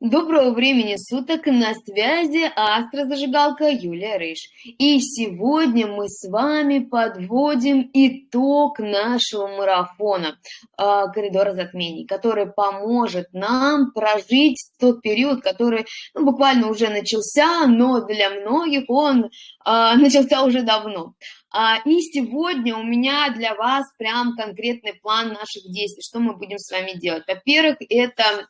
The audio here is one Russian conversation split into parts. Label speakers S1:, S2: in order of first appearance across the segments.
S1: Доброго времени суток, на связи астрозажигалка Юлия Рыж. И сегодня мы с вами подводим итог нашего марафона а, коридора затмений, который поможет нам прожить тот период, который ну, буквально уже начался, но для многих он а, начался уже давно. А, и сегодня у меня для вас прям конкретный план наших действий, что мы будем с вами делать. Во-первых, это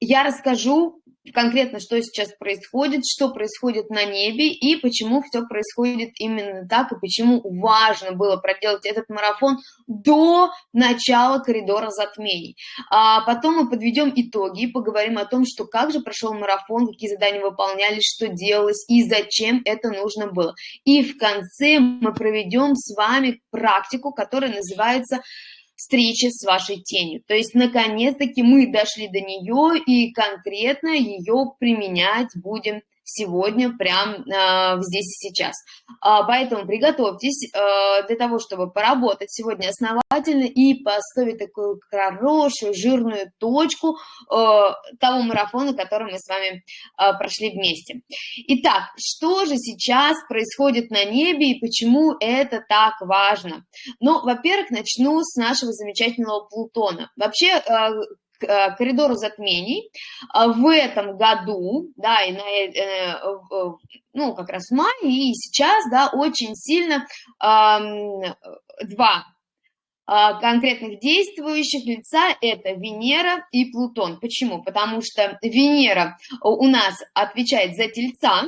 S1: я расскажу конкретно, что сейчас происходит, что происходит на небе и почему все происходит именно так, и почему важно было проделать этот марафон до начала коридора затмений. А потом мы подведем итоги и поговорим о том, что как же прошел марафон, какие задания выполнялись, что делалось и зачем это нужно было. И в конце мы проведем с вами практику, которая называется встречи с вашей тенью. То есть, наконец-таки мы дошли до нее и конкретно ее применять будем сегодня, прям э, здесь и сейчас. А, поэтому приготовьтесь э, для того, чтобы поработать сегодня основательно и поставить такую хорошую жирную точку э, того марафона, который мы с вами э, прошли вместе. Итак, что же сейчас происходит на небе и почему это так важно? Ну, во-первых, начну с нашего замечательного Плутона. Вообще, э, Э, коридору затмений а в этом году, да, и на, э, ну, как раз в мае, и сейчас, да, очень сильно два а, конкретных действующих лица – это Венера и Плутон. Почему? Потому что Венера у нас отвечает за Тельца,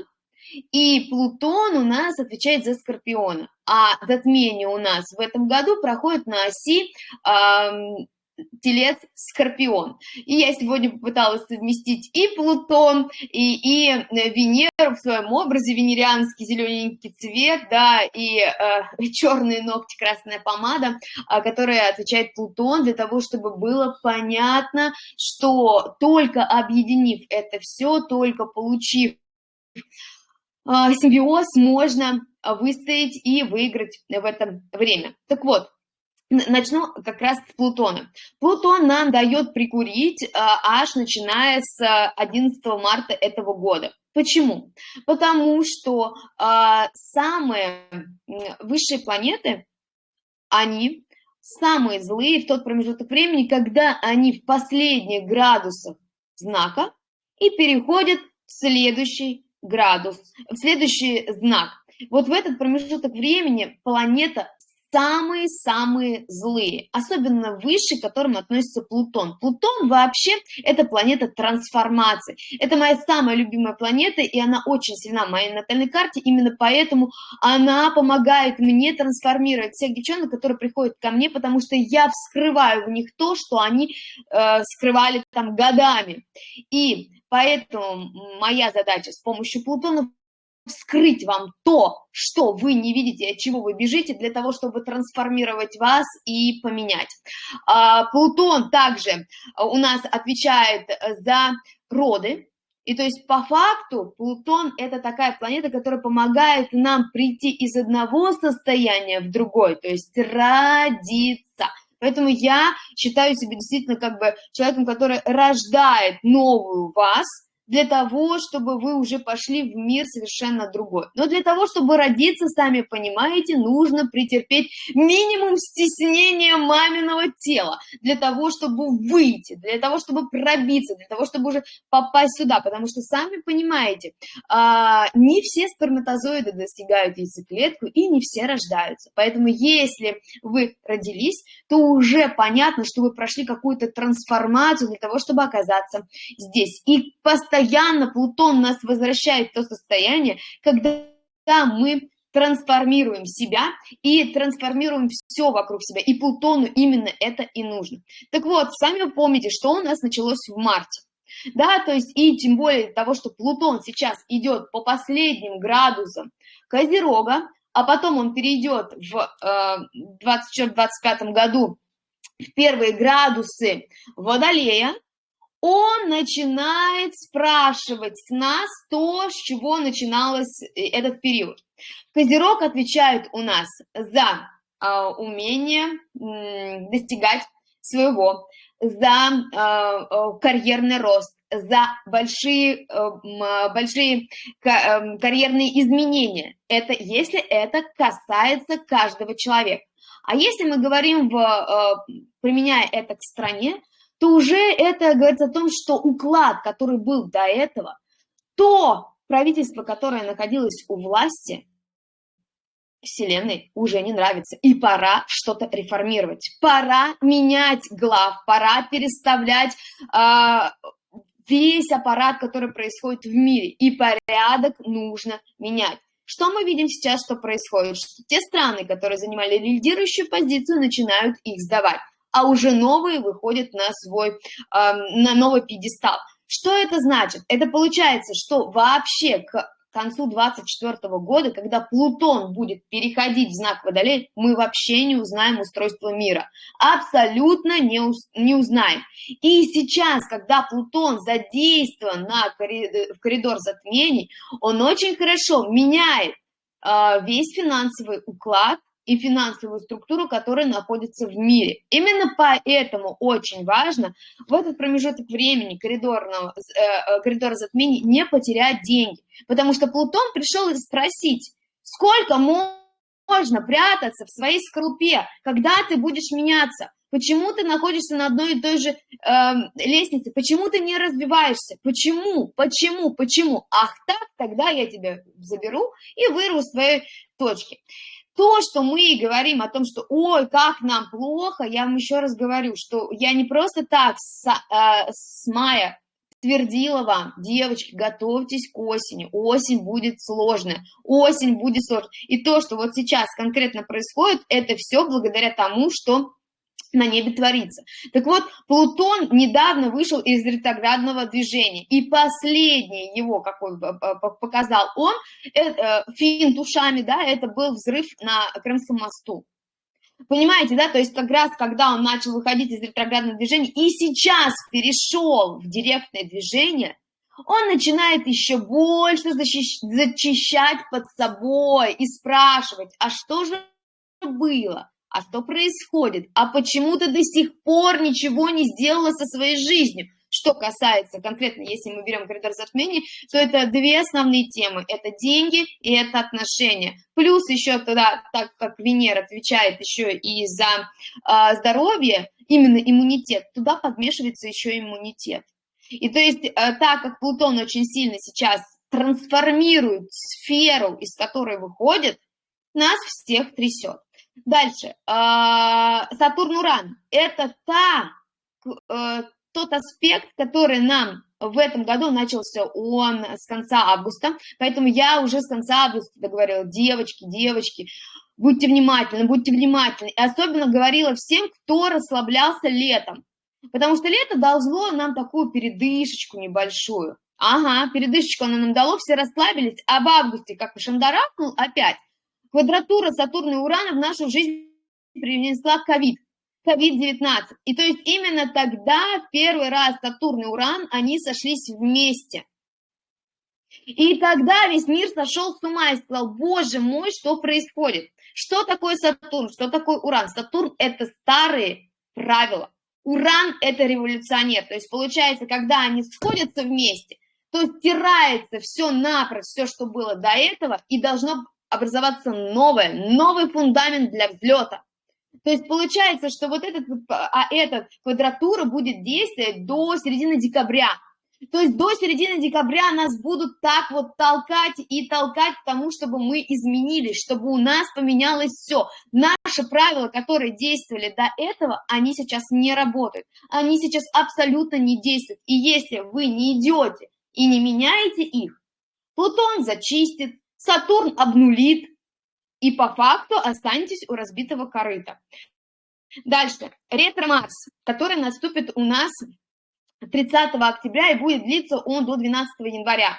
S1: и Плутон у нас отвечает за Скорпиона. А затмение у нас в этом году проходит на оси телец Скорпион. И я сегодня попыталась совместить и Плутон, и, и э, Венеру в своем образе, венерианский зелененький цвет, да, и э, черные ногти, красная помада, э, которая отвечает Плутон, для того, чтобы было понятно, что только объединив это все, только получив э, симбиоз, можно выстоять и выиграть в это время. Так вот, Начну как раз с Плутона. Плутон нам дает прикурить а, аж начиная с 11 марта этого года. Почему? Потому что а, самые высшие планеты, они самые злые в тот промежуток времени, когда они в последних градусах знака и переходят в следующий градус, в следующий знак. Вот в этот промежуток времени планета самые-самые злые, особенно выше, к которым относится Плутон. Плутон вообще это планета трансформации. Это моя самая любимая планета, и она очень сильна в моей натальной карте, именно поэтому она помогает мне трансформировать всех девчонок, которые приходят ко мне, потому что я вскрываю в них то, что они э, скрывали там годами. И поэтому моя задача с помощью Плутона вскрыть вам то, что вы не видите, от чего вы бежите, для того, чтобы трансформировать вас и поменять. А, Плутон также у нас отвечает за роды, и то есть по факту Плутон это такая планета, которая помогает нам прийти из одного состояния в другой, то есть родиться. Поэтому я считаю себя действительно как бы человеком, который рождает новую вас, для того, чтобы вы уже пошли в мир совершенно другой. Но для того, чтобы родиться, сами понимаете, нужно претерпеть минимум стеснения маминого тела, для того, чтобы выйти, для того, чтобы пробиться, для того, чтобы уже попасть сюда, потому что, сами понимаете, а, не все сперматозоиды достигают яйцеклетку и не все рождаются. Поэтому если вы родились, то уже понятно, что вы прошли какую-то трансформацию для того, чтобы оказаться здесь. И постоянно постоянно Плутон нас возвращает в то состояние, когда мы трансформируем себя и трансформируем все вокруг себя. И Плутону именно это и нужно. Так вот, сами вы помните, что у нас началось в марте. Да, то есть и тем более того, что Плутон сейчас идет по последним градусам Козерога, а потом он перейдет в 2024-2025 э, году в первые градусы Водолея, он начинает спрашивать нас то, с чего начиналось э, этот период. Козерог отвечает у нас за э, умение э, достигать своего, за э, карьерный рост, за большие, большие карьерные изменения. Это если это касается каждого человека. А если мы говорим, в, применяя это к стране, то уже это говорит о том, что уклад, который был до этого, то правительство, которое находилось у власти, Вселенной уже не нравится. И пора что-то реформировать. Пора менять глав, пора переставлять э, весь аппарат, который происходит в мире. И порядок нужно менять. Что мы видим сейчас, что происходит? Что те страны, которые занимали лидирующую позицию, начинают их сдавать, а уже новые выходят на свой, на новый пьедестал. Что это значит? Это получается, что вообще к концу 2024 года, когда Плутон будет переходить в знак Водолея, мы вообще не узнаем устройство мира. Абсолютно не, уз, не узнаем. И сейчас, когда Плутон задействован на коридор, в коридор затмений, он очень хорошо меняет э, весь финансовый уклад, и финансовую структуру, которая находится в мире. Именно поэтому очень важно в этот промежуток времени коридорного, э, э, коридора затмений не потерять деньги. Потому что Плутон пришел спросить, сколько можно прятаться в своей скорлупе, когда ты будешь меняться, Почему ты находишься на одной и той же э, лестнице? Почему ты не развиваешься? Почему? Почему? Почему? Ах так, тогда я тебя заберу и вырву с твоей точки. То, что мы говорим о том, что ой, как нам плохо, я вам еще раз говорю, что я не просто так с, э, с мая твердила вам, девочки, готовьтесь к осени, осень будет сложная, осень будет сложная. И то, что вот сейчас конкретно происходит, это все благодаря тому, что на небе творится. Так вот, Плутон недавно вышел из ретроградного движения, и последний его, какой показал он, это, финт ушами, да, это был взрыв на Крымском мосту. Понимаете, да, то есть как раз, когда он начал выходить из ретроградного движения и сейчас перешел в директное движение, он начинает еще больше зачищать под собой и спрашивать, а что же было? А что происходит, а почему ты до сих пор ничего не сделала со своей жизнью. Что касается конкретно, если мы берем коридор затмений, то это две основные темы. Это деньги и это отношения. Плюс еще тогда, так как Венера отвечает еще и за э, здоровье, именно иммунитет, туда подмешивается еще иммунитет. И то есть, э, так как Плутон очень сильно сейчас трансформирует сферу, из которой выходит, нас всех трясет. Дальше. А, Сатурн-Уран. Это та, э, тот аспект, который нам в этом году начался он с конца августа, поэтому я уже с конца августа говорила, девочки, девочки, будьте внимательны, будьте внимательны. И особенно говорила всем, кто расслаблялся летом, потому что лето должно нам такую передышечку небольшую. Ага, передышечку оно нам дало, все расслабились, а в августе, как шандарахнул опять, Квадратура Сатурна и Урана в нашу жизнь принесла ковид, ковид-19. И то есть именно тогда первый раз Сатурн и Уран, они сошлись вместе. И тогда весь мир сошел с ума и сказал, боже мой, что происходит? Что такое Сатурн, что такое Уран? Сатурн – это старые правила. Уран – это революционер. То есть получается, когда они сходятся вместе, то стирается все напрочь, все, что было до этого, и должно образоваться новое, новый фундамент для взлета. То есть получается, что вот этот, а эта квадратура будет действовать до середины декабря. То есть до середины декабря нас будут так вот толкать и толкать к тому, чтобы мы изменились, чтобы у нас поменялось все. Наши правила, которые действовали до этого, они сейчас не работают. Они сейчас абсолютно не действуют. И если вы не идете и не меняете их, Плутон зачистит, Сатурн обнулит, и по факту останетесь у разбитого корыта. Дальше. Ретро-Марс, который наступит у нас 30 октября и будет длиться он до 12 января.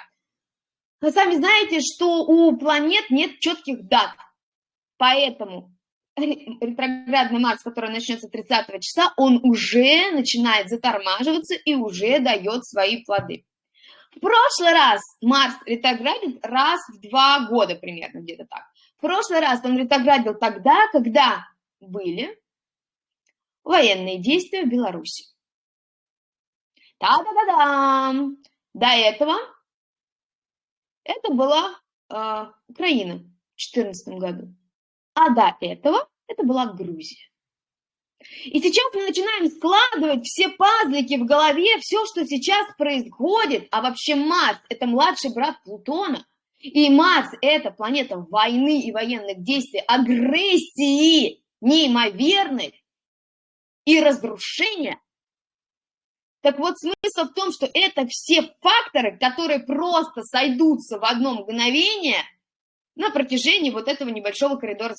S1: Вы сами знаете, что у планет нет четких дат, поэтому ретроградный Марс, который начнется 30 числа, он уже начинает затормаживаться и уже дает свои плоды. В прошлый раз Марс ретроградит раз в два года примерно, где-то так. В прошлый раз он ретроградил тогда, когда были военные действия в Беларуси. Та-да-да-да! До этого это была э, Украина в 2014 году. А до этого это была Грузия. И сейчас мы начинаем складывать все пазлики в голове, все, что сейчас происходит. А вообще Марс – это младший брат Плутона. И Марс – это планета войны и военных действий, агрессии неимоверной и разрушения. Так вот, смысл в том, что это все факторы, которые просто сойдутся в одно мгновение – на протяжении вот этого небольшого коридора.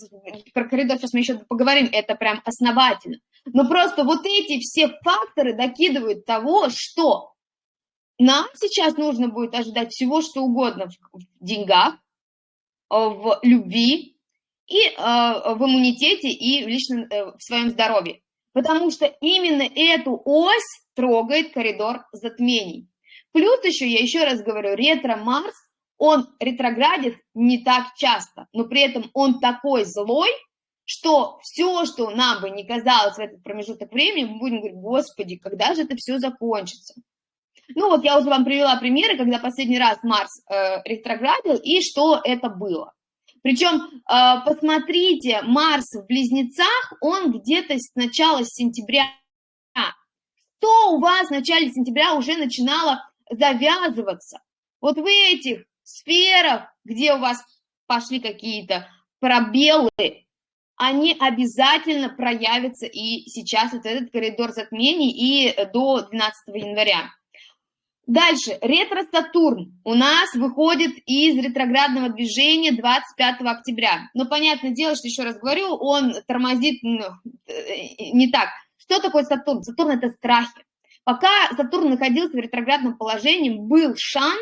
S1: Про коридор сейчас мы еще поговорим, это прям основательно. Но просто вот эти все факторы докидывают того, что нам сейчас нужно будет ожидать всего, что угодно в деньгах, в любви и э, в иммунитете и в личном, э, в своем здоровье. Потому что именно эту ось трогает коридор затмений. Плюс еще, я еще раз говорю, ретро-Марс он ретроградит не так часто, но при этом он такой злой, что все, что нам бы не казалось в этот промежуток времени, мы будем говорить, господи, когда же это все закончится? Ну вот я уже вам привела примеры, когда последний раз Марс э, ретроградил и что это было. Причем, э, посмотрите, Марс в Близнецах, он где-то с начала сентября. Что у вас в начале сентября уже начинало завязываться? Вот в этих сферах, где у вас пошли какие-то пробелы, они обязательно проявятся и сейчас вот этот коридор затмений и до 12 января. Дальше, ретро-Сатурн у нас выходит из ретроградного движения 25 октября. Но понятное дело, что еще раз говорю, он тормозит ну, э, не так. Что такое Сатурн? Сатурн – это страхи. Пока Сатурн находился в ретроградном положении, был шанс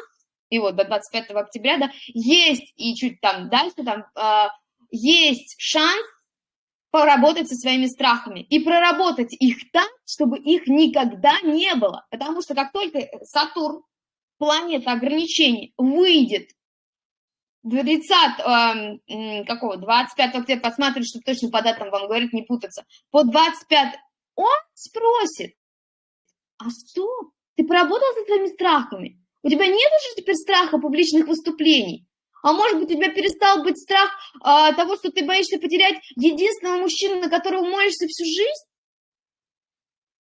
S1: и вот до 25 октября, да, есть и чуть там дальше, там, э, есть шанс поработать со своими страхами и проработать их так, чтобы их никогда не было. Потому что как только Сатурн, планета ограничений, выйдет 30, э, какого, 25 октября, посмотрите, что точно по датам вам говорит, не путаться, по 25 он спросит, а что, ты поработал со своими страхами? У тебя нет уже теперь страха публичных выступлений? А может быть, у тебя перестал быть страх а, того, что ты боишься потерять единственного мужчину, на которого молишься всю жизнь?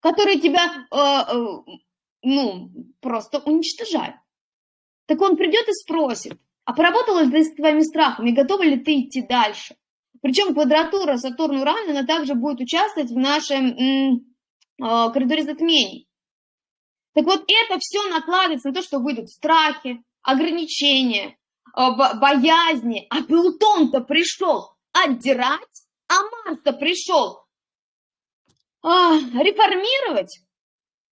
S1: Который тебя, а, а, ну, просто уничтожает. Так он придет и спросит, а поработала ли ты с твоими страхами, готова ли ты идти дальше? Причем квадратура Сатурн-Уран, она также будет участвовать в нашем э, коридоре затмений. Так вот, это все накладывается на то, что выйдут страхи, ограничения, э, боязни. А Плутон-то пришел отдирать, а Марс-то пришел а, реформировать.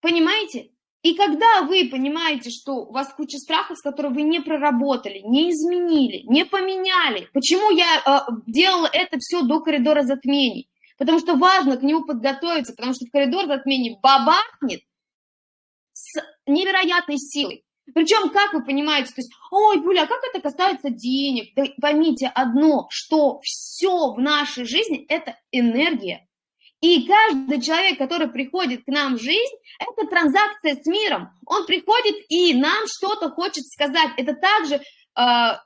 S1: Понимаете? И когда вы понимаете, что у вас куча страхов, с которыми вы не проработали, не изменили, не поменяли, почему я э, делала это все до коридора затмений? Потому что важно к нему подготовиться, потому что в коридор затмений бабахнет, с невероятной силой. Причем, как вы понимаете, то есть, ой, Юля, а как это касается денег? Да поймите одно, что все в нашей жизни – это энергия. И каждый человек, который приходит к нам в жизнь, это транзакция с миром. Он приходит и нам что-то хочет сказать. Это также э,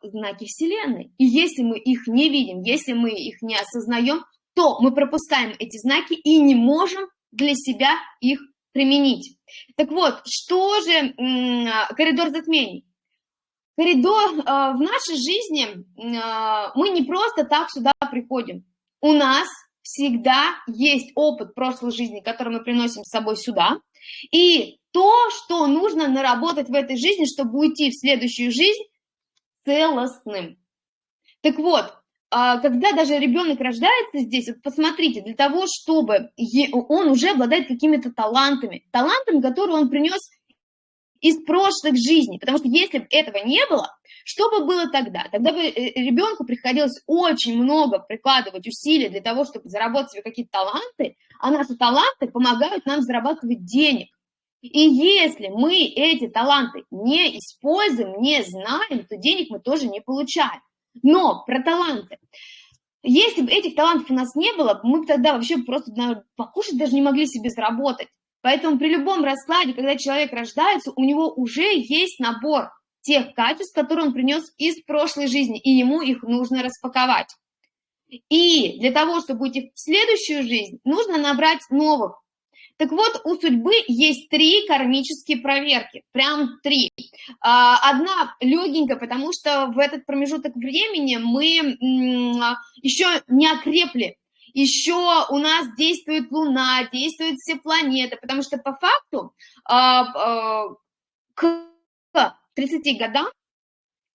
S1: знаки Вселенной. И если мы их не видим, если мы их не осознаем, то мы пропускаем эти знаки и не можем для себя их применить. Так вот, что же коридор затмений? Коридор э, в нашей жизни, э, мы не просто так сюда приходим. У нас всегда есть опыт прошлой жизни, который мы приносим с собой сюда. И то, что нужно наработать в этой жизни, чтобы уйти в следующую жизнь целостным. Так вот, когда даже ребенок рождается здесь, вот посмотрите, для того, чтобы он уже обладает какими-то талантами, талантами, которые он принес из прошлых жизней, потому что если бы этого не было, что бы было тогда? Тогда бы э, ребенку приходилось очень много прикладывать усилий для того, чтобы заработать себе какие-то таланты, а наши таланты помогают нам зарабатывать денег. И если мы эти таланты не используем, не знаем, то денег мы тоже не получаем. Но про таланты. Если бы этих талантов у нас не было, мы бы тогда вообще просто наверное, покушать даже не могли себе заработать. Поэтому при любом раскладе, когда человек рождается, у него уже есть набор тех качеств, которые он принес из прошлой жизни, и ему их нужно распаковать. И для того, чтобы уйти в следующую жизнь, нужно набрать новых. Так вот, у судьбы есть три кармические проверки, прям три. А, одна легенькая, потому что в этот промежуток времени мы еще не окрепли, еще у нас действует Луна, действуют все планеты, потому что по факту а, а, к 30 годам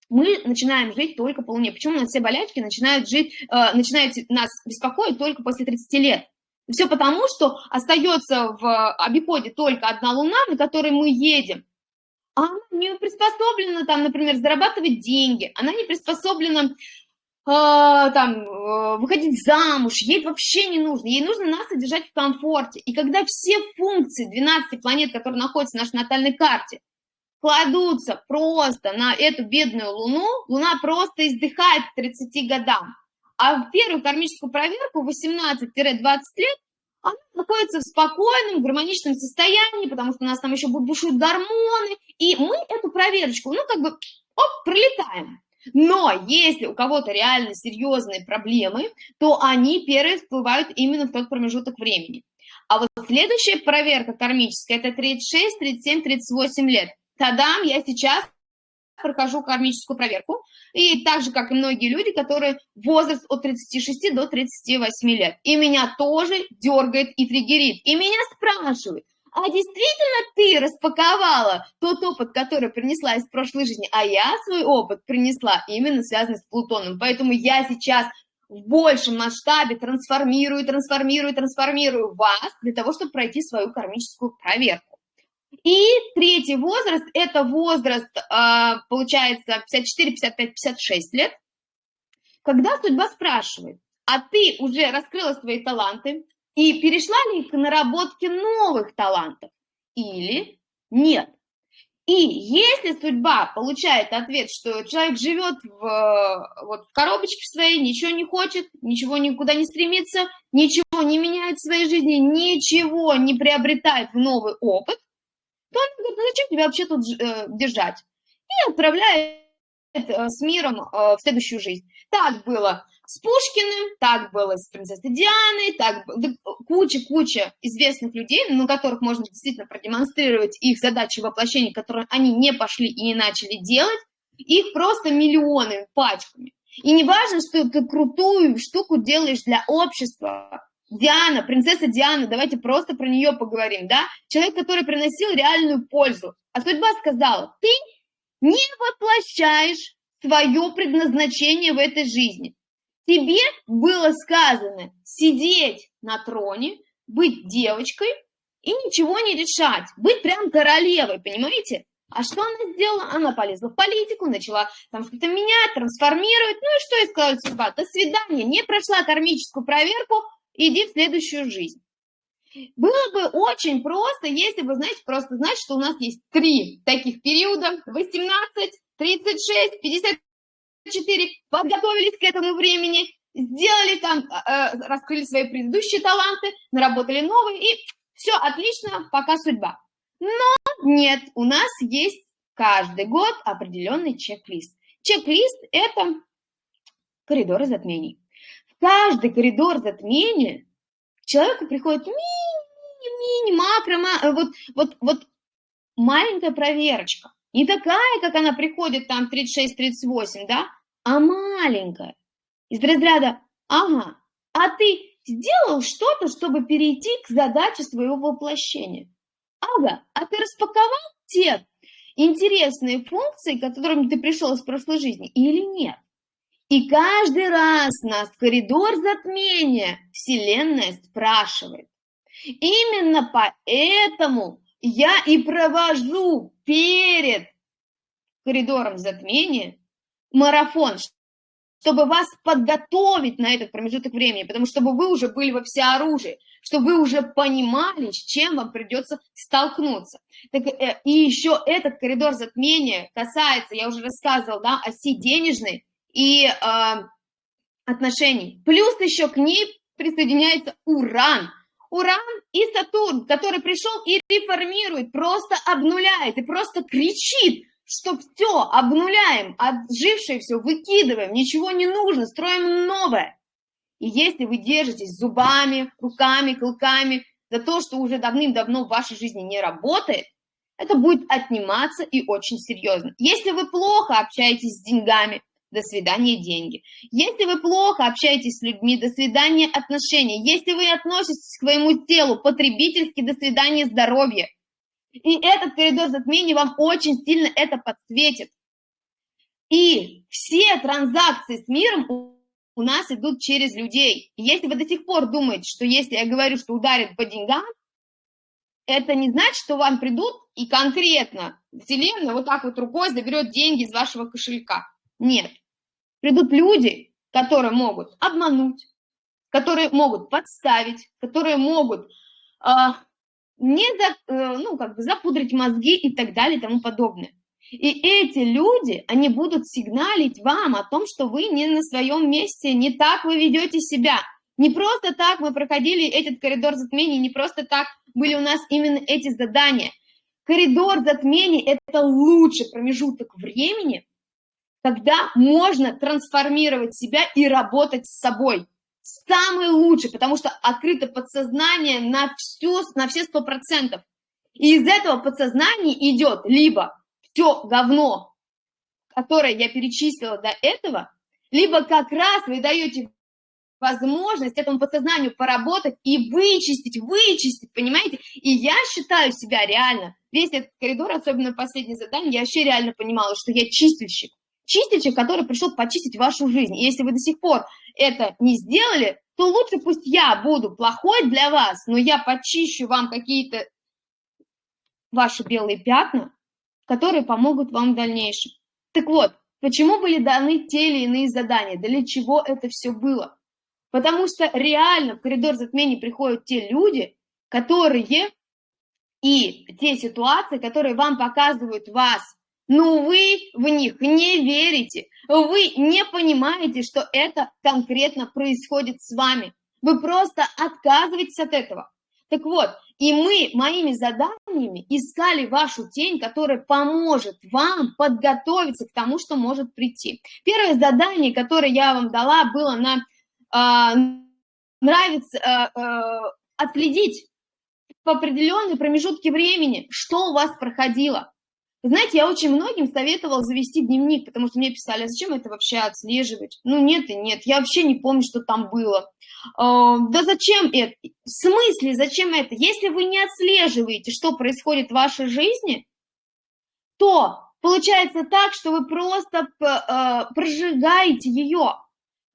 S1: мы начинаем жить только по Луне. Почему у нас все болячки начинают жить, э, начинают нас беспокоить только после 30 лет? Все потому, что остается в обиходе только одна Луна, на которой мы едем. А она не приспособлена, там, например, зарабатывать деньги, она не приспособлена э, там, э, выходить замуж, ей вообще не нужно, ей нужно нас содержать в комфорте. И когда все функции 12 планет, которые находятся в нашей натальной карте, кладутся просто на эту бедную Луну, Луна просто издыхает к 30 годам. А в первую кармическую проверку 18-20 лет она находится в спокойном, гармоничном состоянии, потому что у нас там еще бушуют гормоны, и мы эту проверочку, ну, как бы, оп, пролетаем. Но если у кого-то реально серьезные проблемы, то они первые всплывают именно в тот промежуток времени. А вот следующая проверка кармическая – это 36, 37, 38 лет – Тадам, я сейчас прохожу кармическую проверку, и так же, как и многие люди, которые возраст от 36 до 38 лет. И меня тоже дергает и триггерит. И меня спрашивают, а действительно ты распаковала тот опыт, который принесла из прошлой жизни, а я свой опыт принесла именно связанный с Плутоном. Поэтому я сейчас в большем масштабе трансформирую, трансформирую, трансформирую вас для того, чтобы пройти свою кармическую проверку. И третий возраст – это возраст, а, получается, 54, 55, 56 лет, когда судьба спрашивает, а ты уже раскрыла свои таланты и перешла ли к наработке новых талантов или нет? И если судьба получает ответ, что человек живет в, вот, в коробочке своей, ничего не хочет, ничего никуда не стремится, ничего не меняет в своей жизни, ничего не приобретает в новый опыт, то он говорит, ну зачем тебя вообще тут э, держать? И отправляет э, с миром э, в следующую жизнь. Так было с Пушкиным, так было с принцессой Дианой, так куча-куча известных людей, на которых можно действительно продемонстрировать их задачи воплощения, которые они не пошли и не начали делать, их просто миллионы пачками. И не важно, что ты крутую штуку делаешь для общества, Диана, принцесса Диана, давайте просто про нее поговорим, да? Человек, который приносил реальную пользу. А судьба сказала, ты не воплощаешь свое предназначение в этой жизни. Тебе было сказано сидеть на троне, быть девочкой и ничего не решать, быть прям королевой, понимаете? А что она сделала? Она полезла в политику, начала там что-то менять, трансформировать. Ну и что ей сказала судьба? До свидания, не прошла кармическую проверку, иди в следующую жизнь. Было бы очень просто, если бы, знаете, просто знать, что у нас есть три таких периода, 18, 36, 54, подготовились к этому времени, сделали там, э, раскрыли свои предыдущие таланты, наработали новые, и все отлично, пока судьба. Но нет, у нас есть каждый год определенный чек-лист. Чек-лист – это коридоры затмений каждый коридор затмения к человеку приходит мини-мини, макро, э, вот, вот, вот маленькая проверочка. Не такая, как она приходит там 36-38, да, а маленькая. Из разряда, ага, а ты сделал что-то, чтобы перейти к задаче своего воплощения. Ага, а ты распаковал те интересные функции, к которым ты пришел из прошлой жизни или нет? И каждый раз нас коридор затмения Вселенная спрашивает. Именно поэтому я и провожу перед коридором затмения марафон, чтобы вас подготовить на этот промежуток времени, потому что чтобы вы уже были во всеоружии, чтобы вы уже понимали, с чем вам придется столкнуться. Так, э, и еще этот коридор затмения касается, я уже рассказывала, да, оси денежной, и э, отношений. Плюс еще к ней присоединяется уран. Уран и Сатурн, который пришел и реформирует, просто обнуляет и просто кричит, что все, обнуляем, отжившее все выкидываем, ничего не нужно, строим новое. И если вы держитесь зубами, руками, клыками за то, что уже давным-давно в вашей жизни не работает, это будет отниматься и очень серьезно. Если вы плохо общаетесь с деньгами, до свидания деньги. Если вы плохо общаетесь с людьми, до свидания отношения. Если вы относитесь к своему телу потребительски, до свидания здоровье. И этот коридор затмения вам очень сильно это подсветит. И все транзакции с миром у нас идут через людей. Если вы до сих пор думаете, что если я говорю, что ударит по деньгам, это не значит, что вам придут и конкретно Вселенная вот так вот рукой заберет деньги из вашего кошелька. Нет. Придут люди, которые могут обмануть, которые могут подставить, которые могут э, не за, э, ну, как бы запудрить мозги и так далее и тому подобное. И эти люди, они будут сигналить вам о том, что вы не на своем месте, не так вы ведете себя. Не просто так мы проходили этот коридор затмений, не просто так были у нас именно эти задания. Коридор затмений – это лучший промежуток времени, когда можно трансформировать себя и работать с собой. Самый лучший, потому что открыто подсознание на, всю, на все сто процентов. И из этого подсознания идет либо все говно, которое я перечислила до этого, либо как раз вы даете возможность этому подсознанию поработать и вычистить, вычистить, понимаете? И я считаю себя реально, весь этот коридор, особенно последнее задание, я вообще реально понимала, что я чистильщик. Чистильщик, который пришел почистить вашу жизнь. И если вы до сих пор это не сделали, то лучше пусть я буду плохой для вас, но я почищу вам какие-то ваши белые пятна, которые помогут вам в дальнейшем. Так вот, почему были даны те или иные задания, для чего это все было? Потому что реально в коридор затмений приходят те люди, которые и те ситуации, которые вам показывают вас, но вы в них не верите, вы не понимаете, что это конкретно происходит с вами. Вы просто отказываетесь от этого. Так вот, и мы моими заданиями искали вашу тень, которая поможет вам подготовиться к тому, что может прийти. Первое задание, которое я вам дала, было на э, нравится э, э, отследить в определенные промежутки времени, что у вас проходило. Знаете, я очень многим советовала завести дневник, потому что мне писали, а зачем это вообще отслеживать? Ну нет и нет, я вообще не помню, что там было. Э, да зачем это? В смысле, зачем это? Если вы не отслеживаете, что происходит в вашей жизни, то получается так, что вы просто э, прожигаете ее.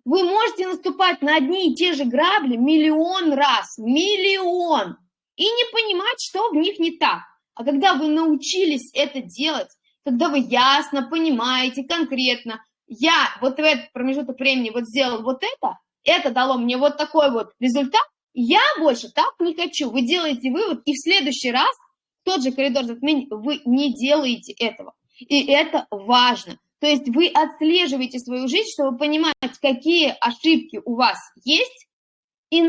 S1: Вы можете наступать на одни и те же грабли миллион раз, миллион, и не понимать, что в них не так. А когда вы научились это делать, когда вы ясно понимаете конкретно, я вот в этот промежуток времени вот сделал вот это, это дало мне вот такой вот результат, я больше так не хочу. Вы делаете вывод, и в следующий раз тот же коридор затмений вы не делаете этого. И это важно. То есть вы отслеживаете свою жизнь, чтобы понимать, какие ошибки у вас есть, и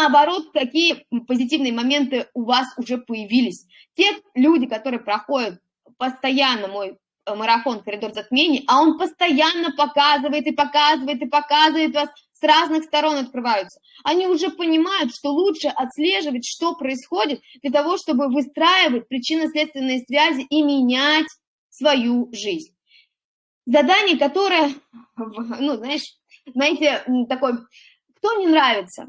S1: наоборот, какие позитивные моменты у вас уже появились. Те люди, которые проходят постоянно мой э, марафон «Коридор затмений», а он постоянно показывает и показывает и показывает вас, с разных сторон открываются. Они уже понимают, что лучше отслеживать, что происходит, для того, чтобы выстраивать причинно-следственные связи и менять свою жизнь. Задание, которое, ну, знаешь, знаете, такой, кто не нравится?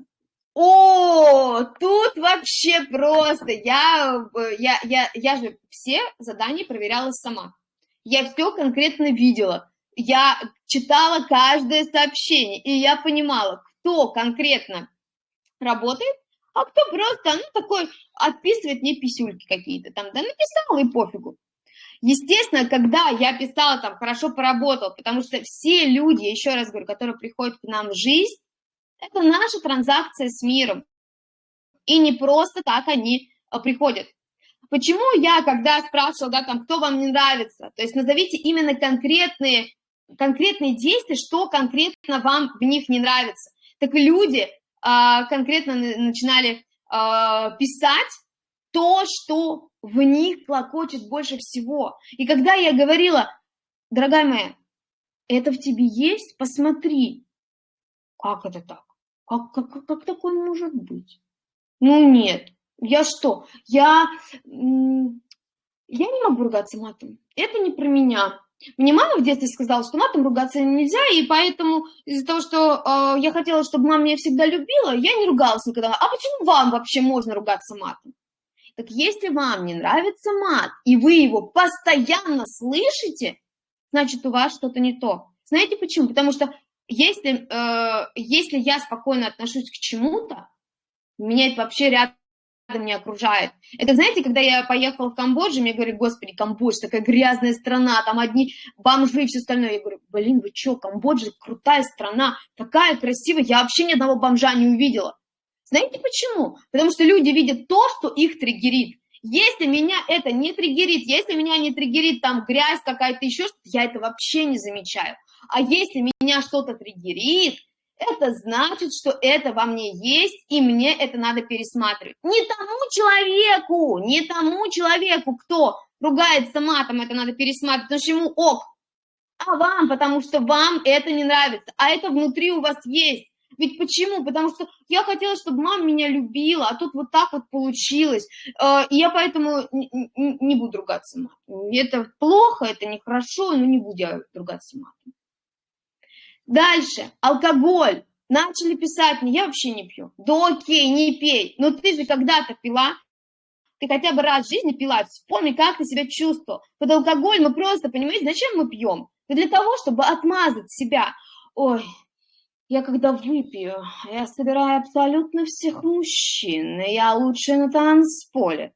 S1: О, тут вообще просто, я, я, я, я же все задания проверяла сама. Я все конкретно видела я читала каждое сообщение, и я понимала, кто конкретно работает, а кто просто, ну, такой, отписывает мне писюльки какие-то там, да, написала и пофигу. Естественно, когда я писала там, хорошо поработал, потому что все люди, еще раз говорю, которые приходят к нам в жизнь, это наша транзакция с миром. И не просто так они а, приходят. Почему я, когда спрашивала, да, там, кто вам не нравится, то есть назовите именно конкретные конкретные действия, что конкретно вам в них не нравится. Так люди а, конкретно начинали писать то, что в них клокочет больше всего. И когда я говорила, дорогая моя, это в тебе есть, посмотри. Как это так? Как, как, как, как такое может быть? Ну нет, я что? Я, я не могу ругаться матом. Это не про меня. Мне мама в детстве сказала, что матом ругаться нельзя, и поэтому из-за того, что э, я хотела, чтобы мама меня всегда любила, я не ругалась никогда. А почему вам вообще можно ругаться матом? Так если вам не нравится мат, и вы его постоянно слышите, значит, у вас что-то не то. Знаете почему? Потому что если, э, если я спокойно отношусь к чему-то, меня это вообще рядом не окружает. Это, знаете, когда я поехала в Камбоджу, мне говорят, господи, Камбоджа, такая грязная страна, там одни бомжи и все остальное. Я говорю, блин, вы что, Камбоджа крутая страна, такая красивая, я вообще ни одного бомжа не увидела. Знаете почему? Потому что люди видят то, что их триггерит. Если меня это не триггерит, если меня не триггерит там грязь какая-то еще, я это вообще не замечаю. А если меня что-то триггерит, это значит, что это во мне есть, и мне это надо пересматривать. Не тому человеку, не тому человеку, кто ругается матом, это надо пересматривать, потому что ему ок, а вам, потому что вам это не нравится, а это внутри у вас есть. Ведь почему? Потому что я хотела, чтобы мама меня любила, а тут вот так вот получилось. Э, и я поэтому не буду ругаться матом. Это плохо, это нехорошо, но не буду я ругаться матом. Дальше. Алкоголь. Начали писать мне, я вообще не пью. Да окей, не пей. Но ты же когда-то пила, ты хотя бы раз в жизни пила, вспомни, как ты себя чувствовал. Под алкоголь мы просто, понимаете, зачем мы пьем? для того, чтобы отмазать себя. Ой, я когда выпью, я собираю абсолютно всех мужчин, я лучшая на танцполе.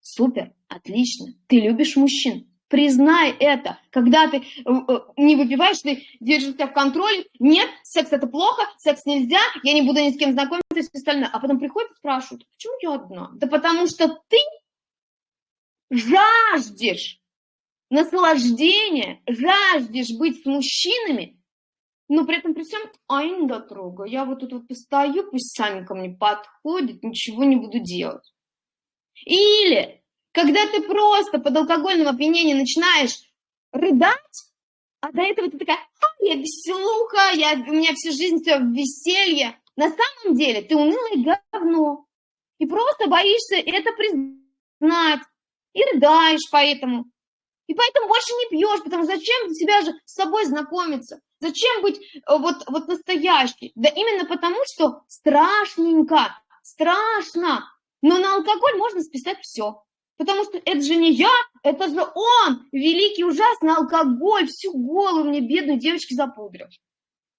S1: Супер, отлично, ты любишь мужчин. Признай это. Когда ты э, э, не выпиваешь, ты держишь себя в контроле. Нет, секс это плохо, секс нельзя, я не буду ни с кем знакомиться и все остальное. А потом приходят и спрашивают, почему я одна? Да потому что ты жаждешь наслаждения, жаждешь быть с мужчинами, но при этом при всем, а я не дотрогаю. Я вот тут вот постою, пусть сами ко мне подходят, ничего не буду делать. Или, когда ты просто под алкогольным опьянением начинаешь рыдать, а до этого ты такая, а, я веселуха, я, у меня всю жизнь все веселье. На самом деле ты унылое говно. И просто боишься это признать. И рыдаешь поэтому. И поэтому больше не пьешь, потому зачем себя же с собой знакомиться? Зачем быть э, вот, вот настоящей? Да именно потому, что страшненько, страшно. Но на алкоголь можно списать все. Потому что это же не я, это же он, великий ужасный алкоголь, всю голову мне, бедной девочки, запудрил.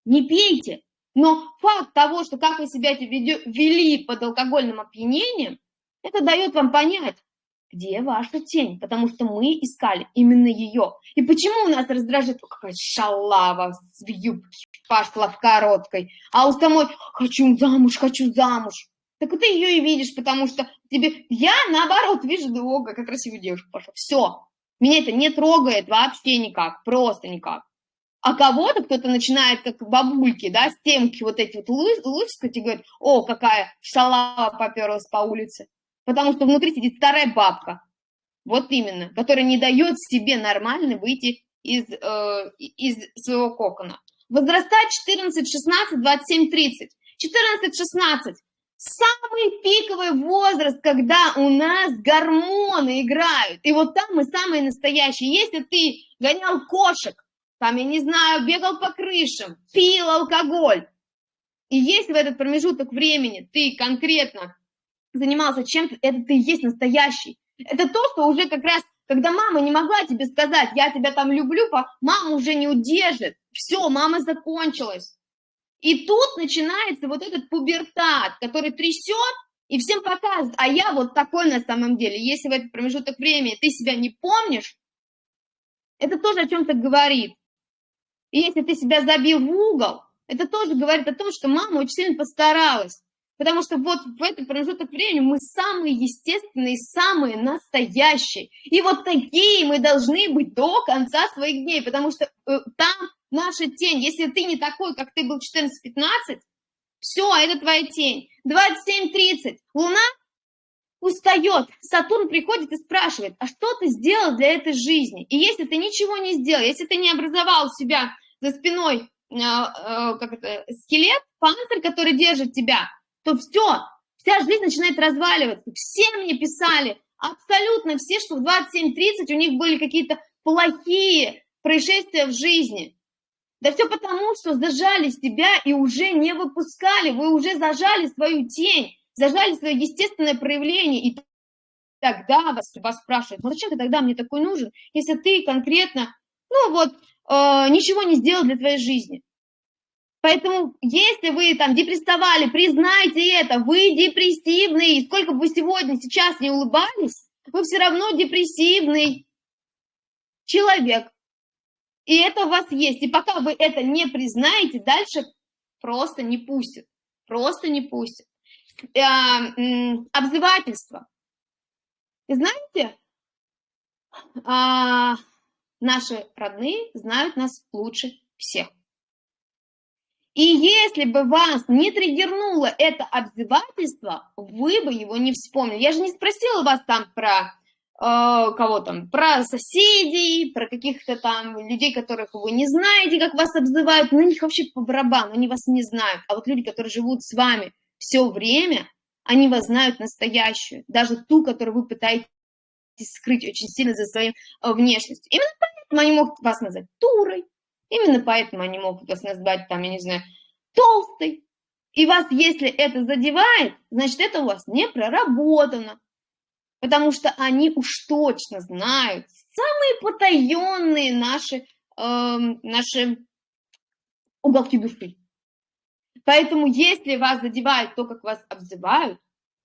S1: Не пейте. Но факт того, что как вы себя вели под алкогольным опьянением, это дает вам понять, где ваша тень? Потому что мы искали именно ее. И почему у нас раздражает, какая шалава в юбке пошла в короткой, а у самой хочу замуж, хочу замуж. Так ты ее и видишь, потому что тебе... Я, наоборот, вижу, да, как красивую девушку пошла. Все. Меня это не трогает вообще никак, просто никак. А кого-то кто-то начинает, как бабульки, да, стенки вот эти вот лускать и говорит, о, какая шалава поперлась по улице потому что внутри сидит старая бабка, вот именно, которая не дает себе нормально выйти из, э, из своего кокона. Возраста 14, 16, 27, 30. 14, 16 самый пиковый возраст, когда у нас гормоны играют. И вот там мы самые настоящие. Если ты гонял кошек, там, я не знаю, бегал по крышам, пил алкоголь, и если в этот промежуток времени ты конкретно занимался чем-то, это ты есть настоящий. Это то, что уже как раз, когда мама не могла тебе сказать, я тебя там люблю, мама уже не удержит. Все, мама закончилась. И тут начинается вот этот пубертат, который трясет и всем показывает, а я вот такой на самом деле. Если в этот промежуток времени ты себя не помнишь, это тоже о чем-то говорит. И если ты себя забил в угол, это тоже говорит о том, что мама очень сильно постаралась. Потому что вот в этот промежуток времени мы самые естественные, самые настоящие. И вот такие мы должны быть до конца своих дней, потому что э, там наша тень. Если ты не такой, как ты был 14-15, Все, это твоя тень. 27.30. Луна устает. Сатурн приходит и спрашивает, а что ты сделал для этой жизни? И если ты ничего не сделал, если ты не образовал себя за спиной э, э, как это, скелет, панцирь, который держит тебя, то все, вся жизнь начинает разваливаться. Все мне писали, абсолютно все, что в 27-30 у них были какие-то плохие происшествия в жизни. Да все потому, что зажали себя и уже не выпускали, вы уже зажали свою тень, зажали свое естественное проявление, и тогда вас, вас спрашивают, ну зачем ты тогда мне такой нужен, если ты конкретно, ну вот, э, ничего не сделал для твоей жизни. Поэтому, если вы там депрессовали, признайте это, вы депрессивный, сколько бы вы сегодня, сейчас не улыбались, вы все равно депрессивный человек. И это у вас есть. И пока вы это не признаете, дальше просто не пустят. Просто не пустят. Э, обзывательство. И знаете, а, наши родные знают нас лучше всех. И если бы вас не триггернуло это обзывательство, вы бы его не вспомнили. Я же не спросила вас там про кого там, про соседей, про каких-то там людей, которых вы не знаете, как вас обзывают, на них вообще по барабану, они вас не знают. А вот люди, которые живут с вами все время, они вас знают настоящую, даже ту, которую вы пытаетесь скрыть очень сильно за своей э, внешностью. Именно поэтому они могут вас назвать турой, именно поэтому они могут вас назвать, там, я не знаю, толстой. И вас, если это задевает, значит, это у вас не проработано, потому что они уж точно знают самые потаенные наши, э, наши уголки души. Поэтому, если вас задевает то, как вас обзывают,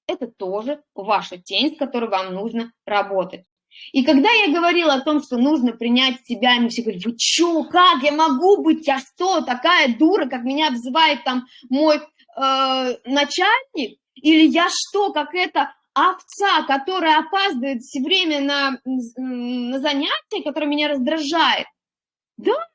S1: это тоже ваша тень, с которой вам нужно работать. И когда я говорила о том, что нужно принять себя, мне все говорят, вы что, как я могу быть, я что, такая дура, как меня обзывает там мой э, начальник, или я что, как это овца, которая опаздывает все время на, на занятия, которая меня раздражает. Да,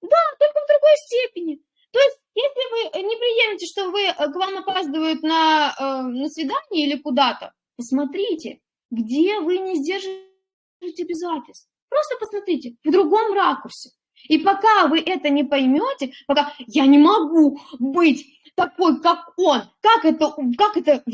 S1: да, только в другой степени. То есть, если вы не приемете, что вы, э, к вам опаздывают на, э, на свидание или куда-то, посмотрите, где вы не сдерживаете обязательств. Просто посмотрите в другом ракурсе. И пока вы это не поймете, пока я не могу быть такой, как он, как это, как это,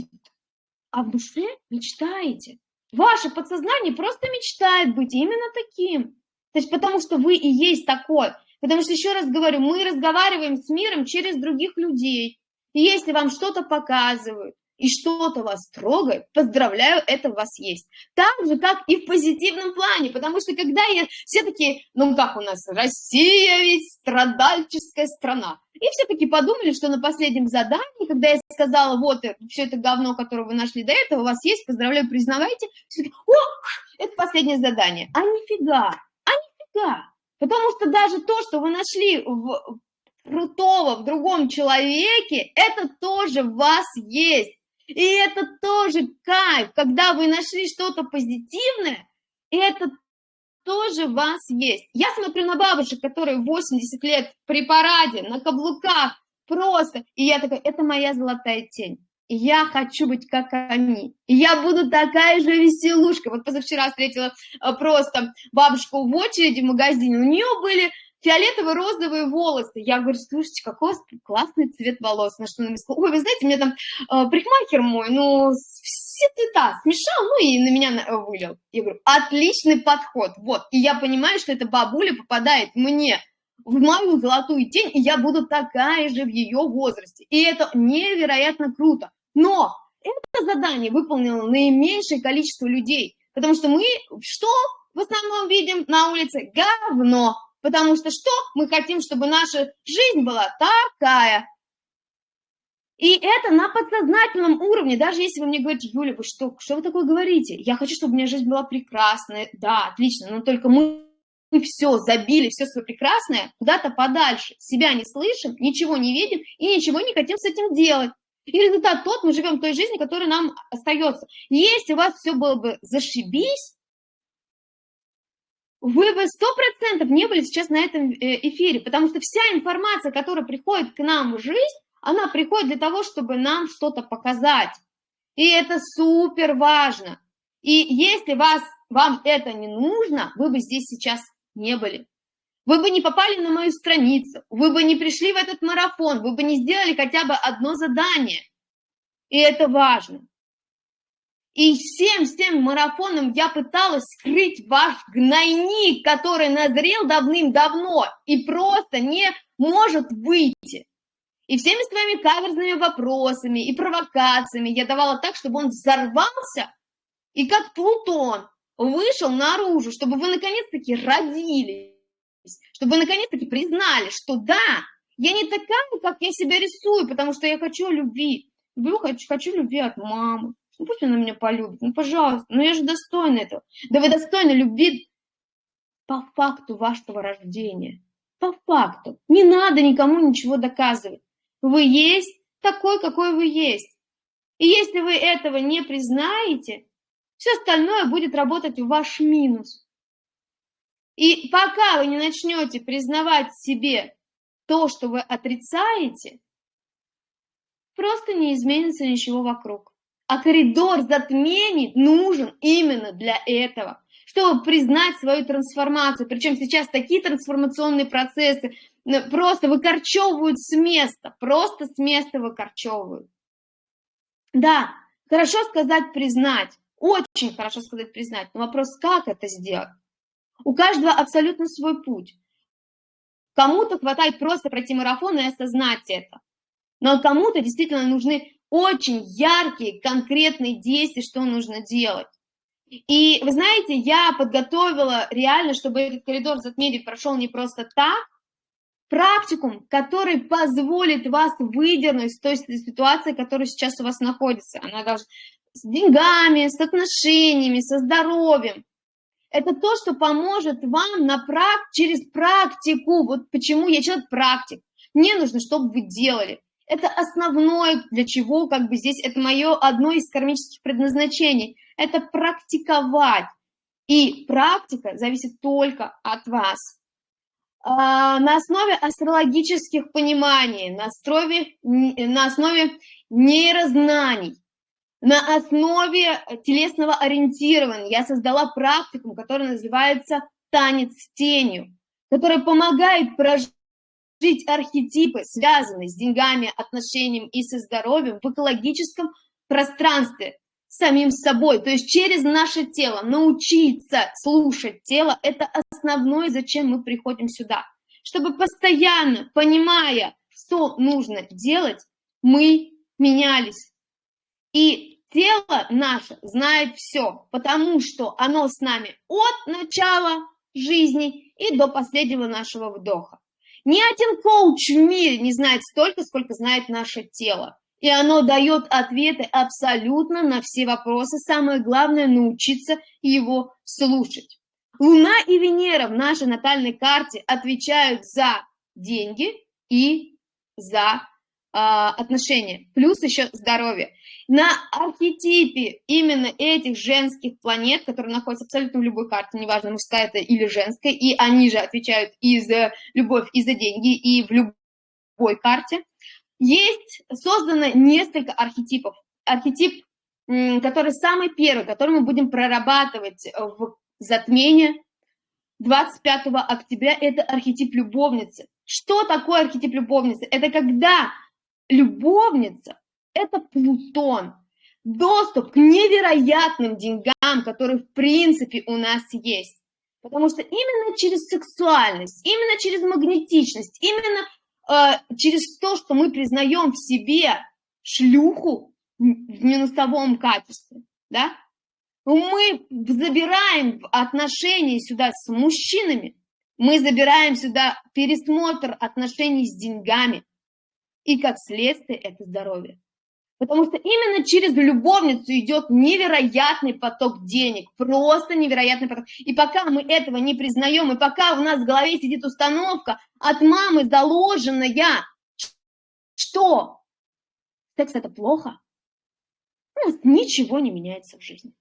S1: а в душе мечтаете. Ваше подсознание просто мечтает быть именно таким. То есть потому что вы и есть такой. Потому что, еще раз говорю, мы разговариваем с миром через других людей. И если вам что-то показывают, и что-то вас трогает, поздравляю, это у вас есть. Так же, как и в позитивном плане, потому что когда я, все таки ну как у нас, Россия ведь страдальческая страна. И все таки подумали, что на последнем задании, когда я сказала, вот э, все это говно, которое вы нашли до этого, у вас есть, поздравляю, признавайте, все таки о, это последнее задание. А нифига, а нифига. Потому что даже то, что вы нашли в крутого в другом человеке, это тоже в вас есть. И это тоже кайф, когда вы нашли что-то позитивное, и это тоже в вас есть. Я смотрю на бабушек, которые 80 лет при параде, на каблуках, просто, и я такая, это моя золотая тень. И я хочу быть как они. Я буду такая же веселушка. Вот позавчера встретила э, просто бабушку в очереди в магазине. У нее были фиолетовые розовые волосы. Я говорю, слушайте, какой классный цвет волос. На что она мне сказала, ой, вы знаете, мне там э, парикмахер мой, ну, все цвета смешал, ну, и на меня вылил. Я говорю, отличный подход, вот. И я понимаю, что эта бабуля попадает мне в мою золотую тень, и я буду такая же в ее возрасте. И это невероятно круто. Но это задание выполнило наименьшее количество людей, потому что мы что в основном видим на улице? Говно. Потому что что? Мы хотим, чтобы наша жизнь была такая. И это на подсознательном уровне. Даже если вы мне говорите, Юля, вы что, что вы такое говорите? Я хочу, чтобы у меня жизнь была прекрасная. Да, отлично, но только мы мы все забили, все свое прекрасное куда-то подальше, себя не слышим, ничего не видим и ничего не хотим с этим делать. И результат тот, мы живем той жизнью, которая нам остается. Если у вас все было бы зашибись, вы бы сто процентов не были сейчас на этом э, эфире, потому что вся информация, которая приходит к нам в жизнь, она приходит для того, чтобы нам что-то показать. И это супер важно. И если вас, вам это не нужно, вы бы здесь сейчас не были. Вы бы не попали на мою страницу, вы бы не пришли в этот марафон, вы бы не сделали хотя бы одно задание. И это важно. И всем, всем марафоном я пыталась скрыть ваш гнойник, который назрел давным-давно и просто не может выйти. И всеми своими каверзными вопросами и провокациями я давала так, чтобы он взорвался и как Плутон вышел наружу, чтобы вы наконец-таки родились, чтобы вы наконец-таки признали, что да, я не такая, как я себя рисую, потому что я хочу любви. Люблю, хочу, хочу любви от мамы. Ну пусть она меня полюбит, ну пожалуйста, ну я же достойна этого. Да вы достойны любви по факту вашего рождения. По факту. Не надо никому ничего доказывать. Вы есть такой, какой вы есть. И если вы этого не признаете, все остальное будет работать в ваш минус. И пока вы не начнете признавать себе то, что вы отрицаете, просто не изменится ничего вокруг. А коридор затмений нужен именно для этого, чтобы признать свою трансформацию. Причем сейчас такие трансформационные процессы просто выкорчевывают с места, просто с места выкорчевывают. Да, хорошо сказать признать, очень хорошо сказать, признать, но вопрос, как это сделать? У каждого абсолютно свой путь. Кому-то хватает просто пройти марафон и осознать это. Но кому-то действительно нужны очень яркие, конкретные действия, что нужно делать. И вы знаете, я подготовила реально, чтобы этот коридор затмения прошел не просто так, практикум, который позволит вас выдернуть из той ситуации, которая сейчас у вас находится. Она должна с деньгами, с отношениями, со здоровьем. Это то, что поможет вам на прак... через практику. Вот почему я человек-практик. Мне нужно, чтобы вы делали. Это основное, для чего как бы здесь, это мое одно из кармических предназначений. Это практиковать. И практика зависит только от вас. А, на основе астрологических пониманий, на основе, на основе нейрознаний, на основе телесного ориентирования я создала практику, которая называется «Танец с тенью», которая помогает прожить архетипы, связанные с деньгами, отношениями и со здоровьем в экологическом пространстве, самим собой, то есть через наше тело, научиться слушать тело, это основное, зачем мы приходим сюда. Чтобы постоянно, понимая, что нужно делать, мы менялись. И Тело наше знает все, потому что оно с нами от начала жизни и до последнего нашего вдоха. Ни один коуч в мире не знает столько, сколько знает наше тело. И оно дает ответы абсолютно на все вопросы. Самое главное – научиться его слушать. Луна и Венера в нашей натальной карте отвечают за деньги и за отношения, плюс еще здоровье. На архетипе именно этих женских планет, которые находятся абсолютно в любой карте, неважно, мужская это или женская, и они же отвечают и за любовь, и за деньги, и в любой карте, есть создано несколько архетипов. Архетип, который самый первый, который мы будем прорабатывать в затмении 25 октября, это архетип любовницы. Что такое архетип любовницы? Это когда любовница это Плутон. Доступ к невероятным деньгам, которые в принципе у нас есть. Потому что именно через сексуальность, именно через магнетичность, именно э, через то, что мы признаем в себе шлюху в минусовом качестве, да, мы забираем отношения сюда с мужчинами, мы забираем сюда пересмотр отношений с деньгами, и как следствие это здоровье. Потому что именно через любовницу идет невероятный поток денег, просто невероятный поток. И пока мы этого не признаем, и пока у нас в голове сидит установка от мамы заложенная, что секс это плохо, у нас ничего не меняется в жизни.